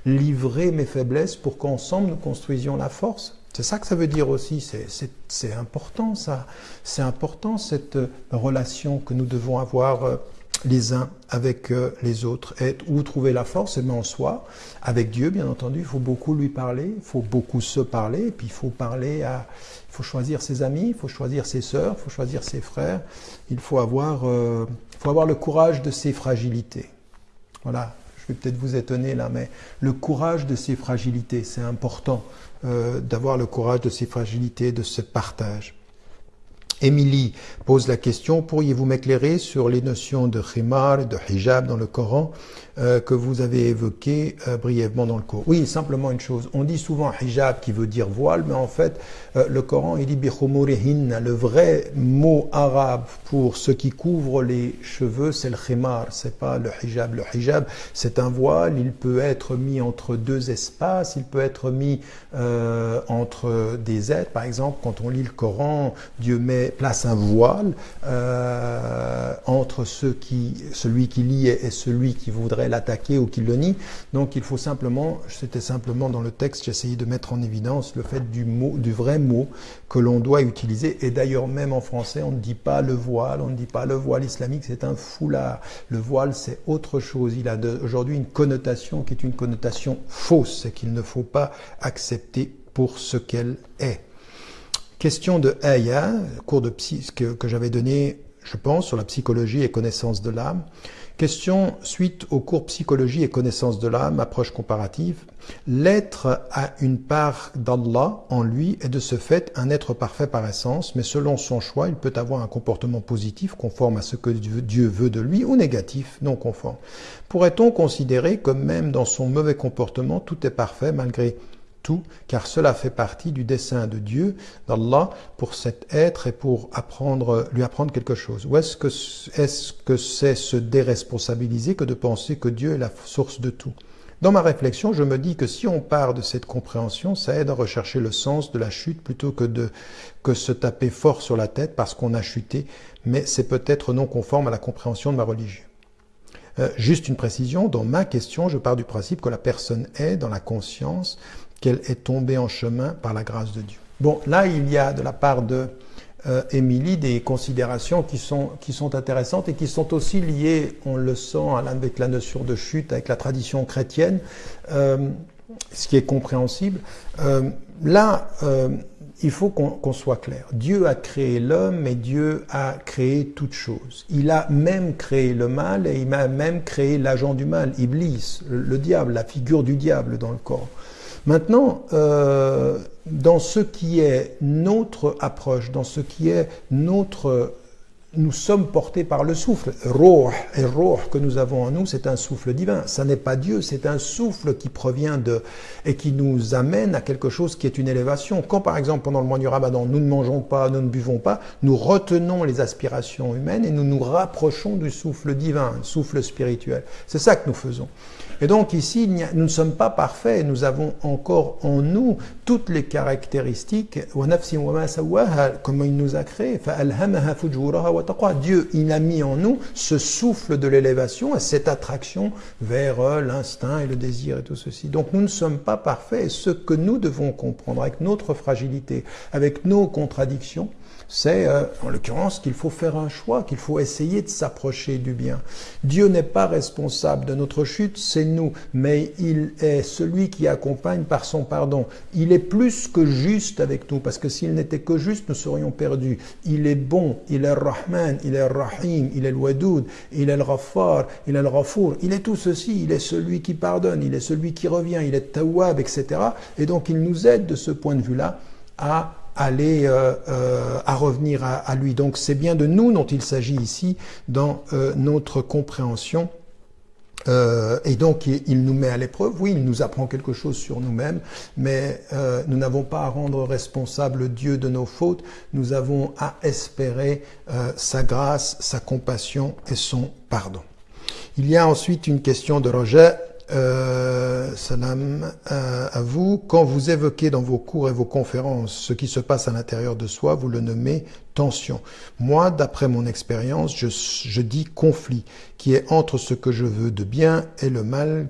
livrer mes faiblesses pour qu'ensemble nous construisions la force. C'est ça que ça veut dire aussi, c'est important ça, c'est important cette relation que nous devons avoir euh, les uns avec euh, les autres. Et où trouver la force? Et en soi, avec Dieu, bien entendu, il faut beaucoup lui parler, il faut beaucoup se parler, et puis il faut parler à, il faut choisir ses amis, il faut choisir ses sœurs, il faut choisir ses frères. Il faut avoir, euh, faut avoir le courage de ses fragilités. Voilà, je vais peut-être vous étonner là, mais le courage de ses fragilités, c'est important euh, d'avoir le courage de ses fragilités, de ce partage. Émilie pose la question, pourriez-vous m'éclairer sur les notions de khimar de hijab dans le Coran? Euh, que vous avez évoquées euh, brièvement dans le cours Oui, simplement une chose. On dit souvent hijab qui veut dire voile, mais en fait, euh, le Coran, il dit bikhumurihin. Le vrai mot arabe pour ce qui couvre les cheveux, c'est le khimar, c'est pas le hijab. Le hijab, c'est un voile, il peut être mis entre deux espaces, il peut être mis entre des êtres. Par exemple, quand on lit le Coran, Dieu met place un voile entre ceux qui, celui qui lit et celui qui voudrait l'attaquer ou qui le nie. Donc il faut simplement, c'était simplement dans le texte, essayé de mettre en évidence le fait du mot, du vrai mot que l'on doit utiliser. Et d'ailleurs même en français, on ne dit pas le voile, on ne dit pas le voile islamique, c'est un foulard. Le voile, c'est autre chose. Il a aujourd'hui une connotation qui est une connotation fausse et qu'il ne faut pas accepter pour ce qu'elle est. Question de Aya, cours de psy, que, que j'avais donné, je pense, sur la psychologie et connaissance de l'âme. Question suite au cours psychologie et connaissance de l'âme, approche comparative. L'être a une part d'Allah en lui et de ce fait un être parfait par essence, mais selon son choix, il peut avoir un comportement positif conforme à ce que Dieu veut de lui ou négatif, non conforme. Pourrait-on considérer que même dans son mauvais comportement, tout est parfait malgré tout, car cela fait partie du dessein de Dieu, d'Allah, pour cet être et pour lui apprendre quelque chose. Ou est-ce que c'est se déresponsabiliser que de penser que Dieu est la source de tout? Dans ma réflexion, je me dis que si on part de cette compréhension, ça aide à rechercher le sens de la chute plutôt que de se taper fort sur la tête parce qu'on a chuté, mais c'est peut-être non conforme à la compréhension de ma religion. Euh, juste une précision, dans ma question, je pars du principe que la personne est dans la conscience qu'elle est tombée en chemin par la grâce de Dieu. Bon, là, il y a de la part de euh, Émilie des considérations qui sont, qui sont intéressantes et qui sont aussi liées, on le sent, avec la notion de chute, avec la tradition chrétienne, euh, ce qui est compréhensible. Euh, là, il faut qu'on soit clair. Dieu a créé l'homme et Dieu a créé toutes choses. Il a même créé le mal et il a même créé l'agent du mal, Iblis, le diable, la figure du diable dans le corps. Maintenant, euh, dans ce qui est notre approche, dans ce qui est notre... Nous sommes portés par le souffle. Roh et roh que nous avons en nous, c'est un souffle divin. Ça n'est pas Dieu, c'est un souffle qui provient de et qui nous amène à quelque chose qui est une élévation. Quand par exemple pendant le mois du Ramadan, nous ne mangeons pas, nous ne buvons pas, nous retenons les aspirations humaines et nous nous rapprochons du souffle divin, souffle spirituel. C'est ça que nous faisons. Et donc ici, nous ne sommes pas parfaits, nous avons encore en nous toutes les caractéristiques, comme il nous a créé. Dieu, il a mis en nous ce souffle de l'élévation et cette attraction vers euh, l'instinct et le désir et tout ceci. Donc nous ne sommes pas parfaits et ce que nous devons comprendre avec notre fragilité, avec nos contradictions, c'est euh, en l'occurrence qu'il faut faire un choix, qu'il faut essayer de s'approcher du bien. Dieu n'est pas responsable de notre chute, c'est nous, mais il est celui qui accompagne par son pardon. Il est plus que juste avec nous, parce que s'il n'était que juste, nous serions perdus. Il est bon, il est Rahman, il est Rahim, il est Wadoud, il est le Rafar, il est le Rafour, il est tout ceci, il est celui qui pardonne, il est celui qui revient, il est Tawab, etc. Et donc il nous aide de ce point de vue-là à aller euh, euh, à revenir à, lui. Donc c'est bien de nous dont il s'agit ici dans euh, notre compréhension. et donc il, nous met à l'épreuve, oui, il nous apprend quelque chose sur nous-mêmes, mais nous n'avons pas à rendre responsable Dieu de nos fautes, nous avons à espérer sa grâce, sa compassion et son pardon. Il y a ensuite une question de Roger euh, salam euh, à vous. Quand vous évoquez dans vos cours et vos conférences ce qui se passe à l'intérieur de soi, vous le nommez tension. Moi, d'après mon expérience, je, dis conflit, qui est entre ce que je veux de bien et le mal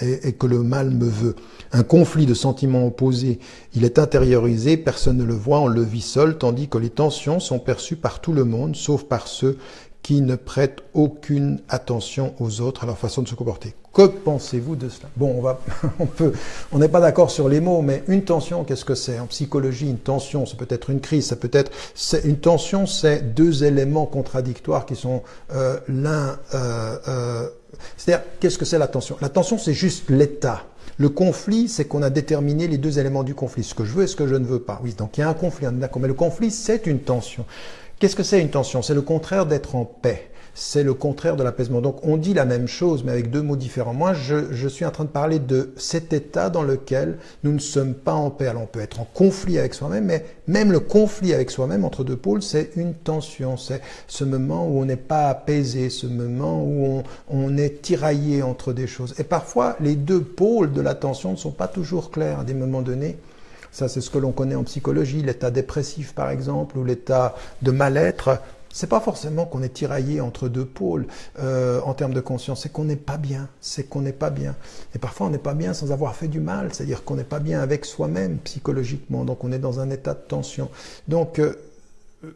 et, que le mal me veut. Un conflit de sentiments opposés, il est intériorisé, personne ne le voit, on le vit seul, tandis que les tensions sont perçues par tout le monde, sauf par ceux qui ne prêtent aucune attention aux autres, à leur façon de se comporter. Que pensez-vous de cela? Bon, on va, *laughs* on peut, on n'est pas d'accord sur les mots, mais une tension, qu'est-ce que c'est? En psychologie, une tension, ça peut être une crise, ça peut être, c'est une tension, c'est deux éléments contradictoires qui sont euh, l'un. Euh, euh, c'est-à-dire, qu'est-ce que c'est la tension? La tension, c'est juste l'état. Le conflit, c'est qu'on a déterminé les deux éléments du conflit, ce que je veux et ce que je ne veux pas. Oui, donc il y a un conflit, d'accord. Mais le conflit, c'est une tension. Qu'est-ce que c'est une tension? C'est le contraire d'être en paix. C'est le contraire de l'apaisement. Donc on dit la même chose, mais avec deux mots différents. Moi, je, suis en train de parler de cet état dans lequel nous ne sommes pas en paix. Alors on peut être en conflit avec soi-même, mais même le conflit avec soi-même entre deux pôles, c'est une tension. C'est ce moment où on n'est pas apaisé, ce moment où on, on est tiraillé entre des choses. Et parfois, les deux pôles de la tension ne sont pas toujours clairs à des moments donnés. Ça, c'est ce que l'on connaît en psychologie, l'état dépressif par exemple, ou l'état de mal-être. C'est pas forcément qu'on est tiraillé entre deux pôles euh, en termes de conscience, c'est qu'on n'est pas bien, c'est qu'on n'est pas bien. Et parfois on n'est pas bien sans avoir fait du mal, c'est-à-dire qu'on n'est pas bien avec soi-même psychologiquement, donc on est dans un état de tension. Donc euh,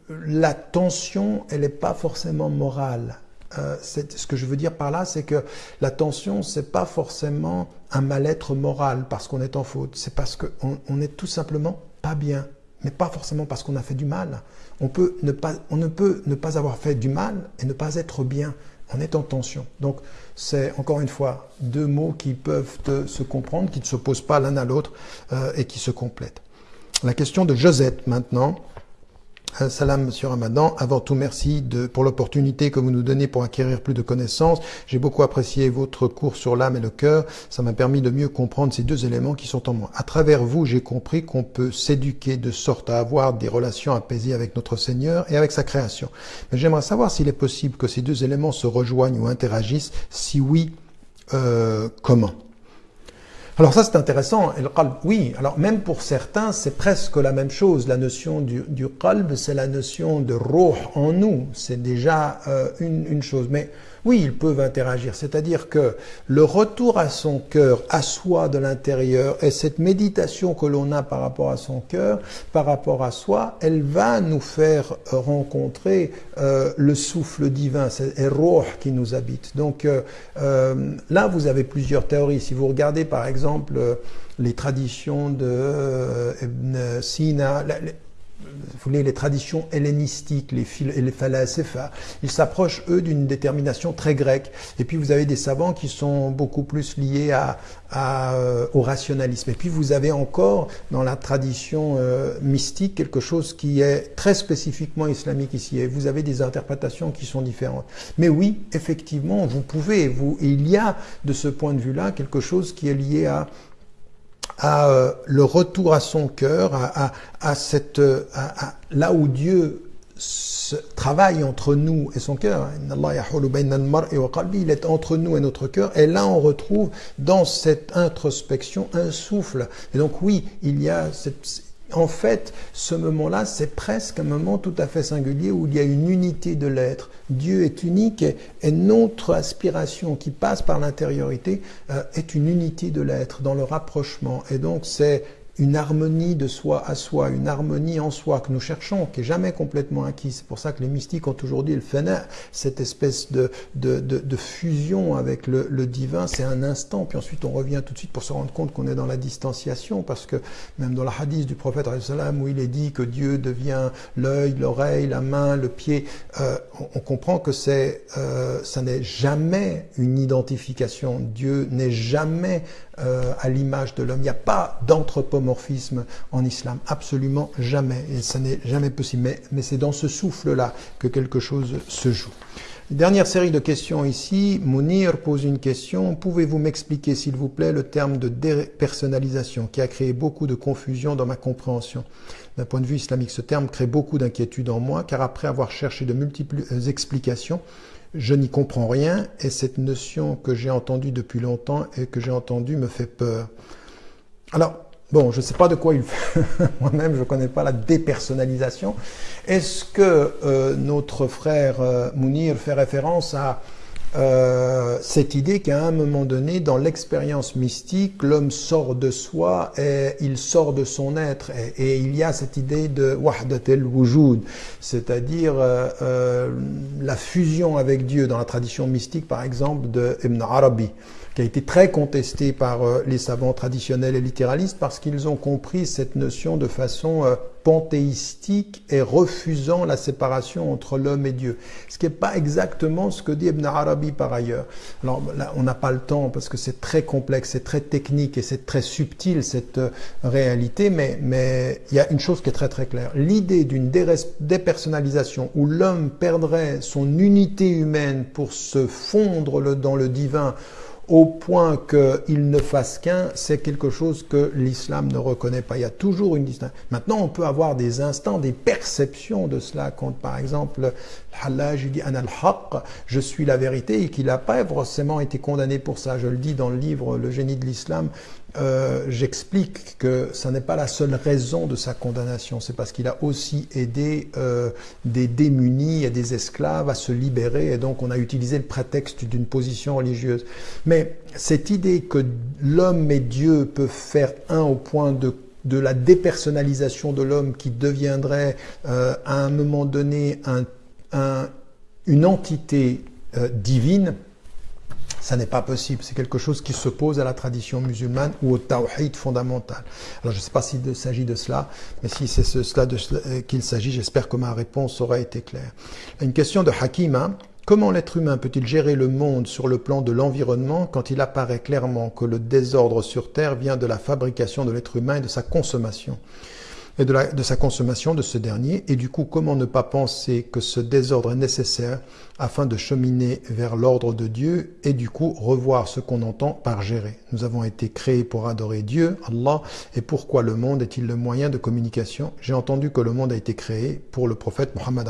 la tension, elle n'est pas forcément morale. Euh, ce que je veux dire par là, c'est que la tension, c'est pas forcément un mal-être moral parce qu'on est en faute. C'est parce qu'on on est tout simplement pas bien, mais pas forcément parce qu'on a fait du mal. On, ne peut ne pas avoir fait du mal et ne pas être bien. On est en tension. Donc, c'est encore une fois deux mots qui peuvent se comprendre, qui ne s'opposent pas l'un à l'autre euh, et qui se complètent. La question de Josette maintenant. Salam, Monsieur Ramadan. Avant tout, merci pour l'opportunité que vous nous donnez pour acquérir plus de connaissances. J'ai beaucoup apprécié votre cours sur l'âme et le cœur. Ça m'a permis de mieux comprendre ces deux éléments qui sont en moi. À travers vous, j'ai compris qu'on peut s'éduquer de sorte à avoir des relations apaisées avec notre Seigneur et avec sa création. Mais j'aimerais savoir s'il est possible que ces deux éléments se rejoignent ou interagissent. Si oui, euh, comment? Alors ça c'est intéressant. Le qalb, oui. Alors même pour certains, c'est presque la même chose. La notion du, du c'est la notion de roh en nous. C'est déjà euh, une, une chose. Mais oui, ils peuvent interagir. C'est-à-dire que le retour à son cœur, à soi de l'intérieur, et cette méditation que l'on a par rapport à son cœur, par rapport à soi, elle va nous faire rencontrer euh, le souffle divin, c'est Roh qui nous habite. Donc euh, euh, là, vous avez plusieurs théories. Si vous regardez par exemple les traditions de Sina, vous voulez, les traditions hellénistiques, les, les phalasépha, ils s'approchent, eux, d'une détermination très grecque. Et puis, vous avez des savants qui sont beaucoup plus liés à, euh, au rationalisme. Et puis, vous avez encore, dans la tradition euh, mystique, quelque chose qui est très spécifiquement islamique ici. Et vous avez des interprétations qui sont différentes. Mais oui, effectivement, vous pouvez, vous, il y a, de ce point de vue-là, quelque chose qui est lié à à euh, le retour à son cœur, à, à, cette, à, là où Dieu travaille entre nous et son cœur. Il est entre nous et notre cœur. Et là, on retrouve dans cette introspection un souffle. Et donc, oui, il y a cette, en fait, ce moment-là, c'est presque un moment tout à fait singulier où il y a une unité de l'être. Dieu est unique et, notre aspiration qui passe par l'intériorité euh, est une unité de l'être dans le rapprochement. Et donc, c'est une harmonie de soi à soi, une harmonie en soi que nous cherchons, qui est jamais complètement acquis. C'est pour ça que les mystiques ont aujourd'hui le fana, cette espèce de, de, de, de fusion avec le, le divin, c'est un instant, puis ensuite on revient tout de suite pour se rendre compte qu'on est dans la distanciation, parce que même dans la hadith du prophète où il est dit que Dieu devient l'œil, l'oreille, la main, le pied, euh, on, on, comprend que c'est, euh, ça n'est jamais une identification. Dieu n'est jamais euh, à l'image de l'homme. Il n'y a pas d'anthropomorphisme en islam, absolument jamais. Et ça n'est jamais possible. Mais, mais c'est dans ce souffle-là que quelque chose se joue. Dernière série de questions ici. Mounir pose une question. Pouvez-vous m'expliquer, s'il vous plaît, le terme de dépersonnalisation qui a créé beaucoup de confusion dans ma compréhension? D'un point de vue islamique, ce terme crée beaucoup d'inquiétude en moi, car après avoir cherché de multiples explications, je n'y comprends rien et cette notion que j'ai entendue depuis longtemps et que j'ai entendue me fait peur. Alors, bon, je ne sais pas de quoi il fait. *laughs* Moi-même, je ne connais pas la dépersonnalisation. Est-ce que euh, notre frère euh, Mounir fait référence à euh, cette idée qu'à un moment donné, dans l'expérience mystique, l'homme sort de soi et il sort de son être. Et, il y a cette idée de wahdat el-wujud, c'est-à-dire euh, euh, la fusion avec Dieu dans la tradition mystique, par exemple, de Ibn Arabi qui a été très contesté par euh, les savants traditionnels et littéralistes parce qu'ils ont compris cette notion de façon euh, panthéistique et refusant la séparation entre l'homme et Dieu. Ce qui n'est pas exactement ce que dit Ibn Arabi par ailleurs. Alors là, on n'a pas le temps parce que c'est très complexe, c'est très technique et c'est très subtil cette euh, réalité, mais, mais il y a une chose qui est très très claire. L'idée d'une dépersonnalisation où l'homme perdrait son unité humaine pour se fondre dans le divin, au point qu'il ne fasse qu'un, c'est quelque chose que l'islam ne reconnaît pas. Il y a toujours une distinction. Maintenant, on peut avoir des instants, des perceptions de cela, quand par exemple, Hallaj dit al je suis la vérité, et qu'il n'a pas forcément été condamné pour ça. Je le dis dans le livre Le génie de l'islam, euh, j'explique que ça n'est pas la seule raison de sa condamnation, c'est parce qu'il a aussi aidé euh, des démunis et des esclaves à se libérer, et donc on a utilisé le prétexte d'une position religieuse. Mais cette idée que l'homme et Dieu peuvent faire un au point de de la dépersonnalisation de l'homme qui deviendrait euh, à un moment donné un, un, une entité divine, ça n'est pas possible. C'est quelque chose qui s'oppose à la tradition musulmane ou au tawhid fondamental. Alors je ne sais pas s'il s'agit de cela, mais si c'est cela euh, qu'il s'agit, j'espère que ma réponse aura été claire. Une question de Hakima. Comment l'être humain peut-il gérer le monde sur le plan de l'environnement quand il apparaît clairement que le désordre sur Terre vient de la fabrication de l'être humain et de sa consommation et de, la, de, sa consommation de ce dernier, et du coup comment ne pas penser que ce désordre est nécessaire afin de cheminer vers l'ordre de Dieu et du coup revoir ce qu'on entend par gérer. Nous avons été créés pour adorer Dieu, Allah, et pourquoi le monde est-il le moyen de communication? J'ai entendu que le monde a été créé pour le prophète Mohammed.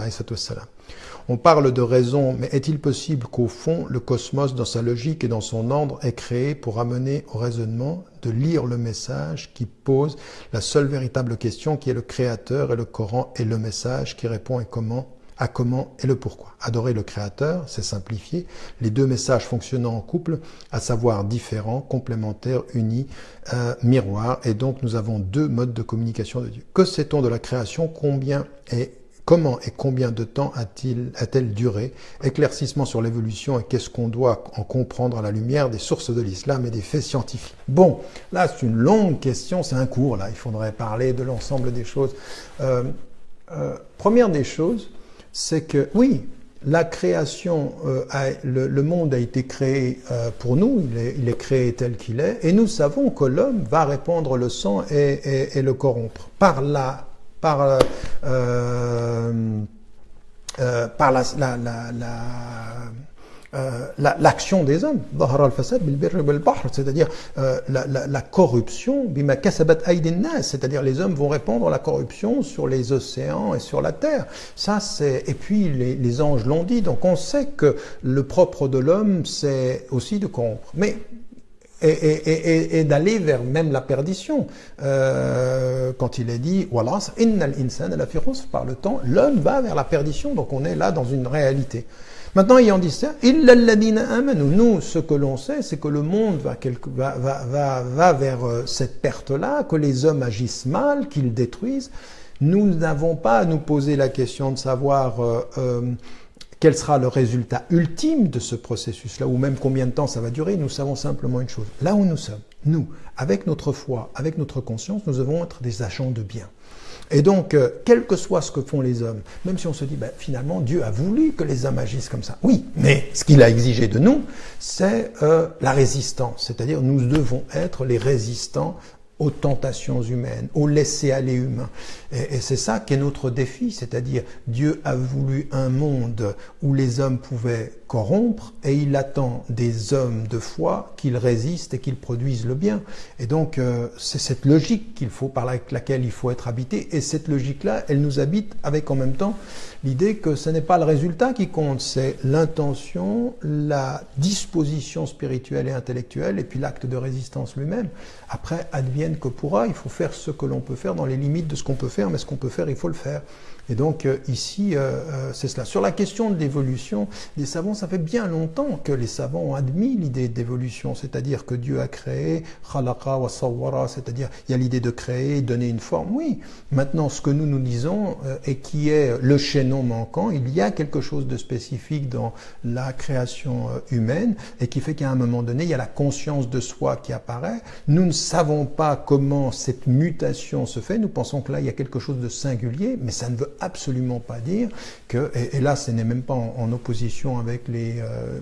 On parle de raison, mais est-il possible qu'au fond, le cosmos, dans sa logique et dans son ordre, est créé pour amener au raisonnement de lire le message qui pose la seule véritable question qui est le Créateur et le Coran est le message qui répond et comment? À comment et le pourquoi. Adorer le Créateur, c'est simplifier les deux messages fonctionnant en couple, à savoir différents, complémentaires, unis, euh, miroirs, et donc nous avons deux modes de communication de Dieu. Que sait-on de la création? Combien est Comment et combien de temps a-t-elle duré? Éclaircissement sur l'évolution et qu'est-ce qu'on doit en comprendre à la lumière des sources de l'islam et des faits scientifiques. Bon, là c'est une longue question, c'est un cours là, il faudrait parler de l'ensemble des choses. Euh, euh, première des choses, c'est que oui, la création, euh, le, monde a été créé euh, pour nous, il est, créé tel qu'il est, et nous savons que l'homme va répandre le sang et, le corrompre. Par la par, euh, par la, la, la, euh, l'action des hommes, c'est-à-dire euh, la, la, la, corruption, c'est-à-dire les hommes vont répandre la corruption sur les océans et sur la terre. Ça, c'est et puis les, les anges l'ont dit, donc on sait que le propre de l'homme, c'est aussi de corrompre. Mais et, et, et, et d'aller vers même la perdition. Euh, quand il est dit, par le temps, l'homme va vers la perdition, donc on est là dans une réalité. Maintenant, ayant dit ça, nous, ce que l'on sait, c'est que le monde va, quelque, va, va, va, vers euh, cette perte-là, que les hommes agissent mal, qu'ils détruisent. Nous n'avons pas à nous poser la question de savoir euh, euh, quel sera le résultat ultime de ce processus-là, ou même combien de temps ça va durer. Nous savons simplement une chose. Là où nous sommes, nous, avec notre foi, avec notre conscience, nous devons être des agents de bien. Et donc, euh, quel que soit ce que font les hommes, même si on se dit, ben, finalement, Dieu a voulu que les hommes agissent comme ça. Oui, mais ce qu'il a exigé de nous, c'est euh, la résistance. C'est-à-dire, nous devons être les résistants aux tentations humaines, au laisser-aller humain. Et, et c'est ça qui est notre défi, c'est-à-dire Dieu a voulu un monde où les hommes pouvaient corrompre et il attend des hommes de foi qu'ils résistent et qu'ils produisent le bien. Et donc euh, c'est cette logique qu'il faut par laquelle il faut être habité et cette logique-là, elle nous habite avec en même temps l'idée que ce n'est pas le résultat qui compte, c'est l'intention, la disposition spirituelle et intellectuelle et puis l'acte de résistance lui-même. Après, advienne que pourra, il faut faire ce que l'on peut faire dans les limites de ce qu'on peut faire, mais ce qu'on peut faire, il faut le faire. Et donc euh, ici, euh, euh, c'est cela. Sur la question de l'évolution des savants, ça fait bien longtemps que les savants ont admis l'idée d'évolution, c'est-à-dire que Dieu a créé, khalaqa wa sawwara, c'est-à-dire il y a l'idée de créer, donner une forme. Oui, maintenant ce que nous nous disons et qui est le chaînon manquant, il y a quelque chose de spécifique dans la création humaine et qui fait qu'à un moment donné, il y a la conscience de soi qui apparaît. Nous ne savons pas comment cette mutation se fait. Nous pensons que là, il y a quelque chose de singulier, mais ça ne veut absolument pas dire que, et, là ce n'est même pas en, opposition avec les, euh,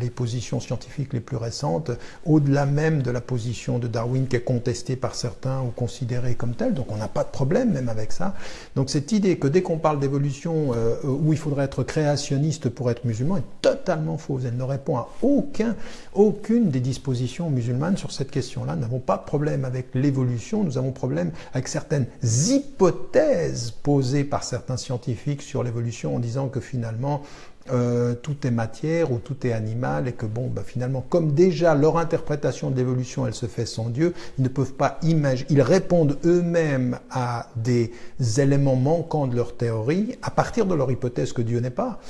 les positions scientifiques les plus récentes, au-delà même de la position de Darwin qui est contestée par certains ou considérée comme telle, donc on n'a pas de problème même avec ça. Donc cette idée que dès qu'on parle d'évolution euh, où il faudrait être créationniste pour être musulman est totalement fausse. Elle ne répond à aucun, aucune des dispositions musulmanes sur cette question-là. Nous n'avons pas de problème avec l'évolution, nous avons problème avec certaines hypothèses posées par certains scientifiques sur l'évolution en disant que finalement euh, tout est matière ou tout est animal et que bon, bah, finalement, comme déjà leur interprétation de l'évolution, elle se fait sans Dieu, ils ne peuvent pas imaginer, ils répondent eux-mêmes à des éléments manquants de leur théorie à partir de leur hypothèse que Dieu n'est pas.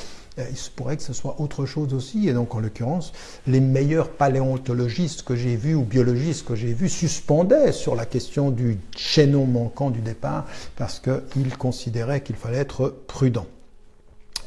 Euh, il se pourrait que ce soit autre chose aussi, et donc en l'occurrence, les meilleurs paléontologistes que j'ai vus ou biologistes que j'ai vus suspendaient sur la question du chaînon manquant du départ parce qu'ils considéraient qu'il fallait être prudent.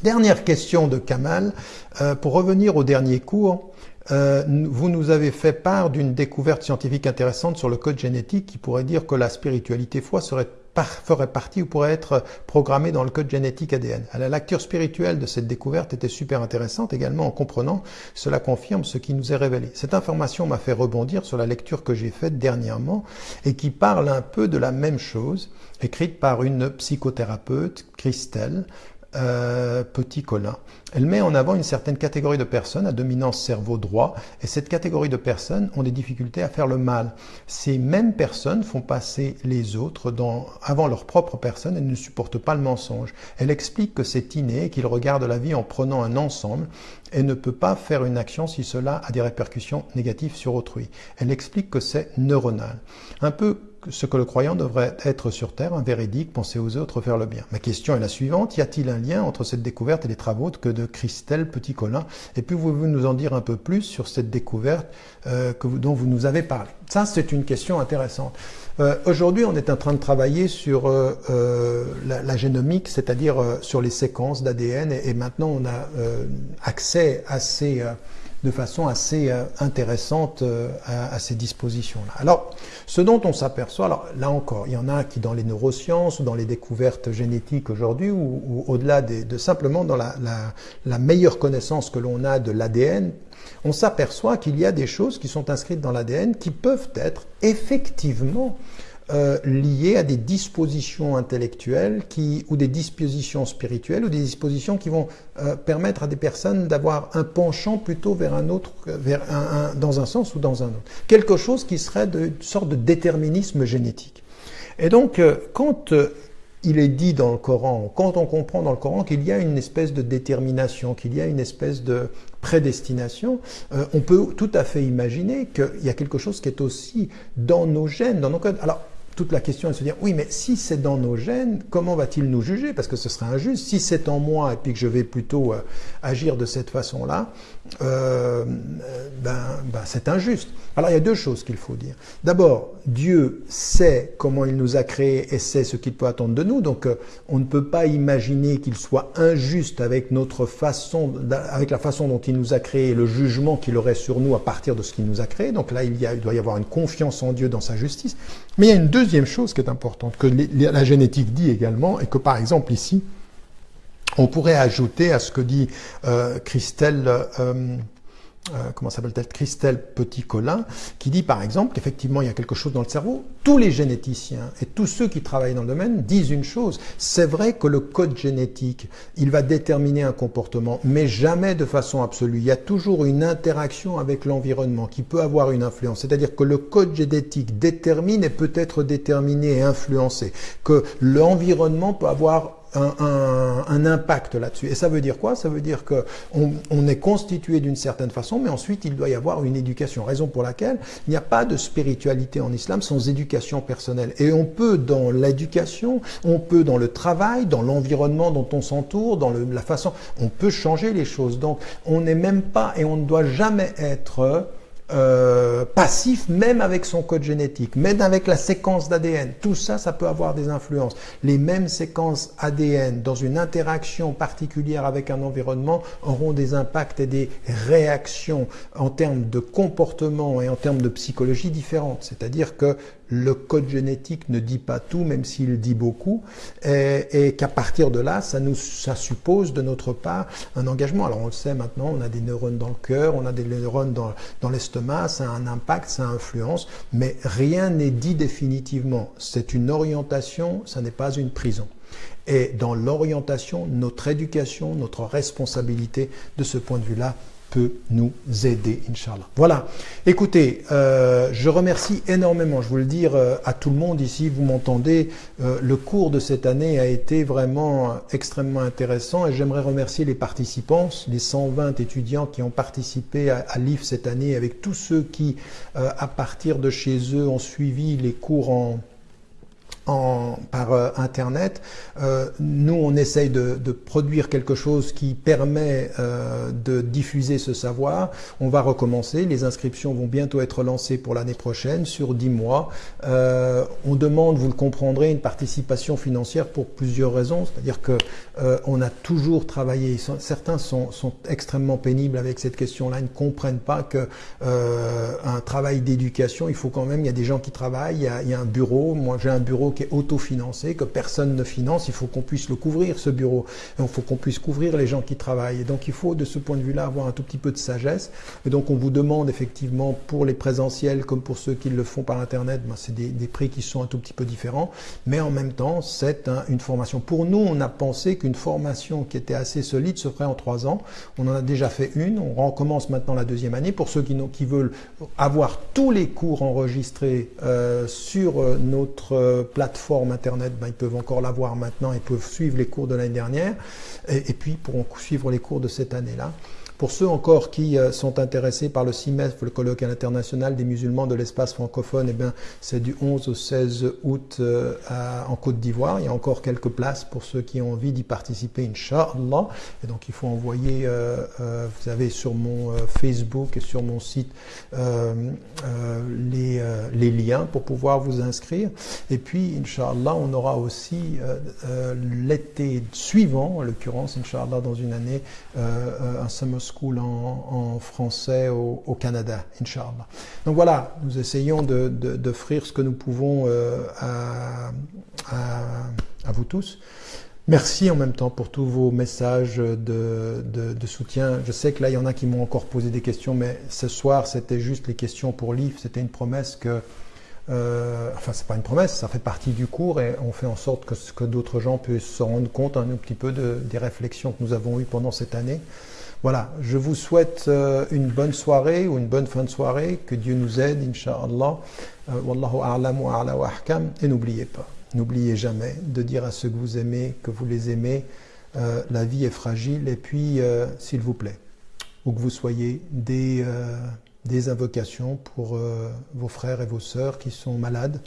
Dernière question de Kamal. Euh, pour revenir au dernier cours, euh, vous nous avez fait part d'une découverte scientifique intéressante sur le code génétique qui pourrait dire que la spiritualité foi serait ferait partie ou pourrait être programmée dans le code génétique ADN. La lecture spirituelle de cette découverte était super intéressante également en comprenant, cela confirme ce qui nous est révélé. Cette information m'a fait rebondir sur la lecture que j'ai faite dernièrement et qui parle un peu de la même chose, écrite par une psychothérapeute, Christelle, euh, Petit Colin. Elle met en avant une certaine catégorie de personnes à dominance cerveau droit et cette catégorie de personnes ont des difficultés à faire le mal. Ces mêmes personnes font passer les autres dans, avant leur propre personne et ne supportent pas le mensonge. Elle explique que c'est inné, qu'ils regardent la vie en prenant un ensemble et ne peut pas faire une action si cela a des répercussions négatives sur autrui. Elle explique que c'est neuronal. Un peu ce que le croyant devrait être sur Terre, un véridique, penser aux autres, faire le bien. Ma question est la suivante, y a-t-il un lien entre cette découverte et les travaux que de Christelle Petit-Colin? Et puis pouvez-vous nous en dire un peu plus sur cette découverte euh, vous, dont vous nous avez parlé? Ça, c'est une question intéressante. Euh, Aujourd'hui, on est en train de travailler sur euh, euh la, la, génomique, c'est-à-dire euh, sur les séquences d'ADN, et, maintenant on a euh, accès à ces de façon assez euh, intéressante euh, à, ces dispositions-là. Alors, ce dont on s'aperçoit, alors là encore, il y en a qui dans les neurosciences ou dans les découvertes génétiques aujourd'hui, ou, au-delà de, simplement dans la, la meilleure connaissance que l'on a de l'ADN, on s'aperçoit qu'il y a des choses qui sont inscrites dans l'ADN qui peuvent être effectivement euh, liées à des dispositions intellectuelles qui, ou des dispositions spirituelles ou des dispositions qui vont euh, permettre à des personnes d'avoir un penchant plutôt vers un autre, vers un, dans un sens ou dans un autre. Quelque chose qui serait de, une sorte de déterminisme génétique. Et donc, euh, quand il est dit dans le Coran, quand on comprend dans le Coran qu'il y a une espèce de détermination, qu'il y a une espèce de prédestination, euh, on peut tout à fait imaginer qu'il y a quelque chose qui est aussi dans nos gènes, dans nos codes. Toute la question est de se dire, oui, mais si c'est dans nos gènes, comment va-t-il nous juger? Parce que ce serait injuste. Si c'est en moi et puis que je vais plutôt euh, agir de cette façon-là, euh, ben, ben c'est injuste. Alors il y a deux choses qu'il faut dire. D'abord, Dieu sait comment il nous a créés et sait ce qu'il peut attendre de nous. Donc euh, on ne peut pas imaginer qu'il soit injuste avec notre façon, avec la façon dont il nous a créés et le jugement qu'il aurait sur nous à partir de ce qu'il nous a créés. Donc là, il, y a, il doit y avoir une confiance en Dieu dans sa justice. Mais il y a une deuxième chose qui est importante, que la génétique dit également, et que par exemple ici, on pourrait ajouter à ce que dit euh, Christelle, euh, euh, comment s'appelle-t-elle Christelle Petit-Colin, qui dit par exemple qu'effectivement il y a quelque chose dans le cerveau. Tous les généticiens et tous ceux qui travaillent dans le domaine disent une chose. C'est vrai que le code génétique, il va déterminer un comportement, mais jamais de façon absolue. Il y a toujours une interaction avec l'environnement qui peut avoir une influence. C'est-à-dire que le code génétique détermine et peut être déterminé et influencé. Que l'environnement peut avoir un, un, impact là-dessus. Et ça veut dire quoi? Ça veut dire que on, est constitué d'une certaine façon, mais ensuite il doit y avoir une éducation. Raison pour laquelle il n'y a pas de spiritualité en islam sans éducation personnelle. Et on peut dans l'éducation, on peut dans le travail, dans l'environnement dont on s'entoure, dans le, la façon, on peut changer les choses. Donc on n'est même pas et on ne doit jamais être euh, passif, même avec son code génétique, même avec la séquence d'ADN. Tout ça, ça peut avoir des influences. Les mêmes séquences ADN dans une interaction particulière avec un environnement auront des impacts et des réactions en termes de comportement et en termes de psychologie différentes. C'est-à-dire que le code génétique ne dit pas tout, même s'il dit beaucoup, et, qu'à partir de là, ça, nous, ça suppose de notre part un engagement. Alors on le sait maintenant, on a des neurones dans le cœur, on a des neurones dans, dans l'estomac, ça a un impact, ça influence, mais rien n'est dit définitivement. C'est une orientation, ça n'est pas une prison. Et dans l'orientation, notre éducation, notre responsabilité de ce point de vue-là peut nous aider, Inch'Allah. Voilà. Écoutez, euh, je remercie énormément, je vous le dire euh, à tout le monde ici, vous m'entendez, euh, le cours de cette année a été vraiment extrêmement intéressant et j'aimerais remercier les participants, les 120 étudiants qui ont participé à, à l'IF cette année, avec tous ceux qui, à partir de chez eux, ont suivi les cours en en, par euh, Internet. Euh, nous, on essaye de, produire quelque chose qui permet euh, de diffuser ce savoir. On va recommencer. Les inscriptions vont bientôt être lancées pour l'année prochaine, sur 10 mois. On demande, vous le comprendrez, une participation financière pour plusieurs raisons. C'est-à-dire que on a toujours travaillé. Certains sont, extrêmement pénibles avec cette question-là. Ils ne comprennent pas que un travail d'éducation, il faut quand même. Il y a des gens qui travaillent. Il y a un bureau. Moi, j'ai un bureau qui est autofinancé, que personne ne finance, il faut qu'on puisse le couvrir, ce bureau. il faut qu'on puisse couvrir les gens qui travaillent. Et donc il faut, de ce point de vue-là, avoir un tout petit peu de sagesse. Et donc on vous demande effectivement, pour les présentiels comme pour ceux qui le font par Internet, ben, c'est des, prix qui sont un tout petit peu différents. Mais en même temps, c'est une formation. Pour nous, on a pensé qu'une formation qui était assez solide se ferait en trois ans. On en a déjà fait une. On recommence maintenant la deuxième année. Pour ceux qui, veulent avoir tous les cours enregistrés euh, sur euh, notre plateforme, plateforme Internet, ben, ils peuvent encore l'avoir maintenant, ils peuvent suivre les cours de l'année dernière, et, et puis pourront suivre les cours de cette année-là. Pour ceux encore qui euh, sont intéressés par le CIMEF, le colloque international des musulmans de l'espace francophone, eh bien, c'est du 11 au 16 août euh, à, en Côte d'Ivoire. Il y a encore quelques places pour ceux qui ont envie d'y participer, Inch'Allah. Et donc, il faut envoyer, euh, vous avez sur mon Facebook et sur mon site les, les, liens pour pouvoir vous inscrire. Et puis, Inch'Allah, on aura aussi l'été suivant, en l'occurrence, Inch'Allah, dans une année, un summer School en, français au, Canada, Inch'Allah. Donc voilà, nous essayons d'offrir de, ce que nous pouvons euh, à, vous tous. Merci en même temps pour tous vos messages de, de, soutien. Je sais que là, il y en a qui m'ont encore posé des questions, mais ce soir, c'était juste les questions pour l'IF. C'était une promesse que, euh, enfin, c'est pas une promesse, ça fait partie du cours et on fait en sorte que, d'autres gens puissent se rendre compte un petit peu de, des réflexions que nous avons eues pendant cette année. Voilà, je vous souhaite euh, une bonne soirée ou une bonne fin de soirée, que Dieu nous aide, Inch'Allah. Euh, wallahu a'lam wa a'la wa ahkam. Et n'oubliez pas, n'oubliez jamais de dire à ceux que vous aimez que vous les aimez. Euh, la vie est fragile et puis, s'il vous plaît, où que vous soyez, des invocations pour vos frères et vos sœurs qui sont malades.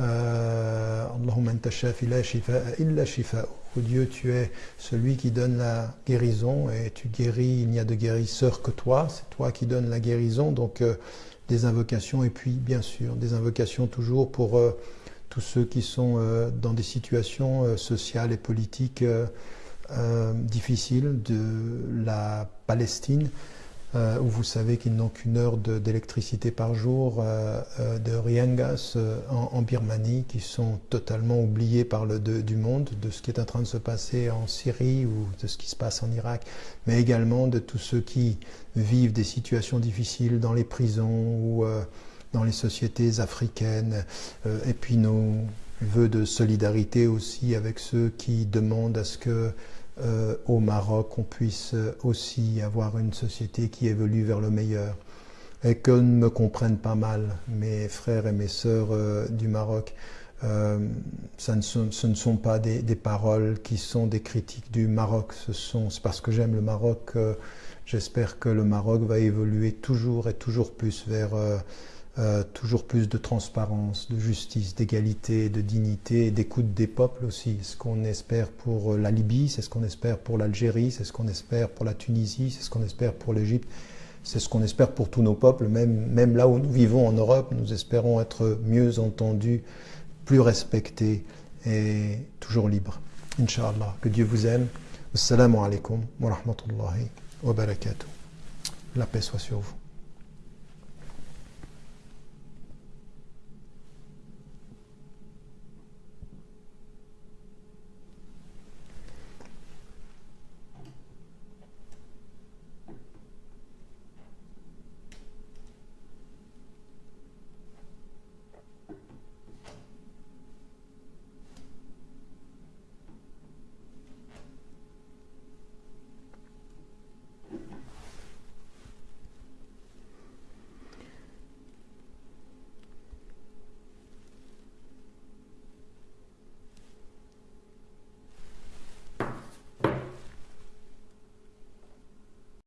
Allahumma anta shafi illa. Oh Dieu, tu es celui qui donne la guérison et tu guéris, il n'y a de guérisseur que toi, c'est toi qui donnes la guérison. Donc des invocations et puis bien sûr des invocations toujours pour tous ceux qui sont dans des situations sociales et politiques difficiles de la Palestine. Euh, où vous savez qu'ils n'ont qu'une heure d'électricité par jour, euh, euh, de Riangas en, Birmanie, qui sont totalement oubliés par le du monde, de ce qui est en train de se passer en Syrie ou de ce qui se passe en Irak, mais également de tous ceux qui vivent des situations difficiles dans les prisons ou dans les sociétés africaines, et puis nos voeux de solidarité aussi avec ceux qui demandent à ce que euh, au Maroc, on puisse aussi avoir une société qui évolue vers le meilleur. Et que ne me comprennent pas mal mes frères et mes sœurs euh, du Maroc. Euh, ça ne sont, ce ne sont pas des, paroles qui sont des critiques du Maroc. Ce sont, c'est parce que j'aime le Maroc. j'espère que le Maroc va évoluer toujours et toujours plus vers euh, toujours plus de transparence, de justice, d'égalité, de dignité, d'écoute des peuples aussi. Ce qu'on espère pour la Libye, c'est ce qu'on espère pour l'Algérie, c'est ce qu'on espère pour la Tunisie, c'est ce qu'on espère pour l'Égypte, c'est ce qu'on espère pour tous nos peuples, même, même là où nous vivons en Europe, nous espérons être mieux entendus, plus respectés et toujours libres. Inch'Allah, que Dieu vous aime. Assalamu alaikum wa rahmatullahi wa barakatuh. La paix soit sur vous.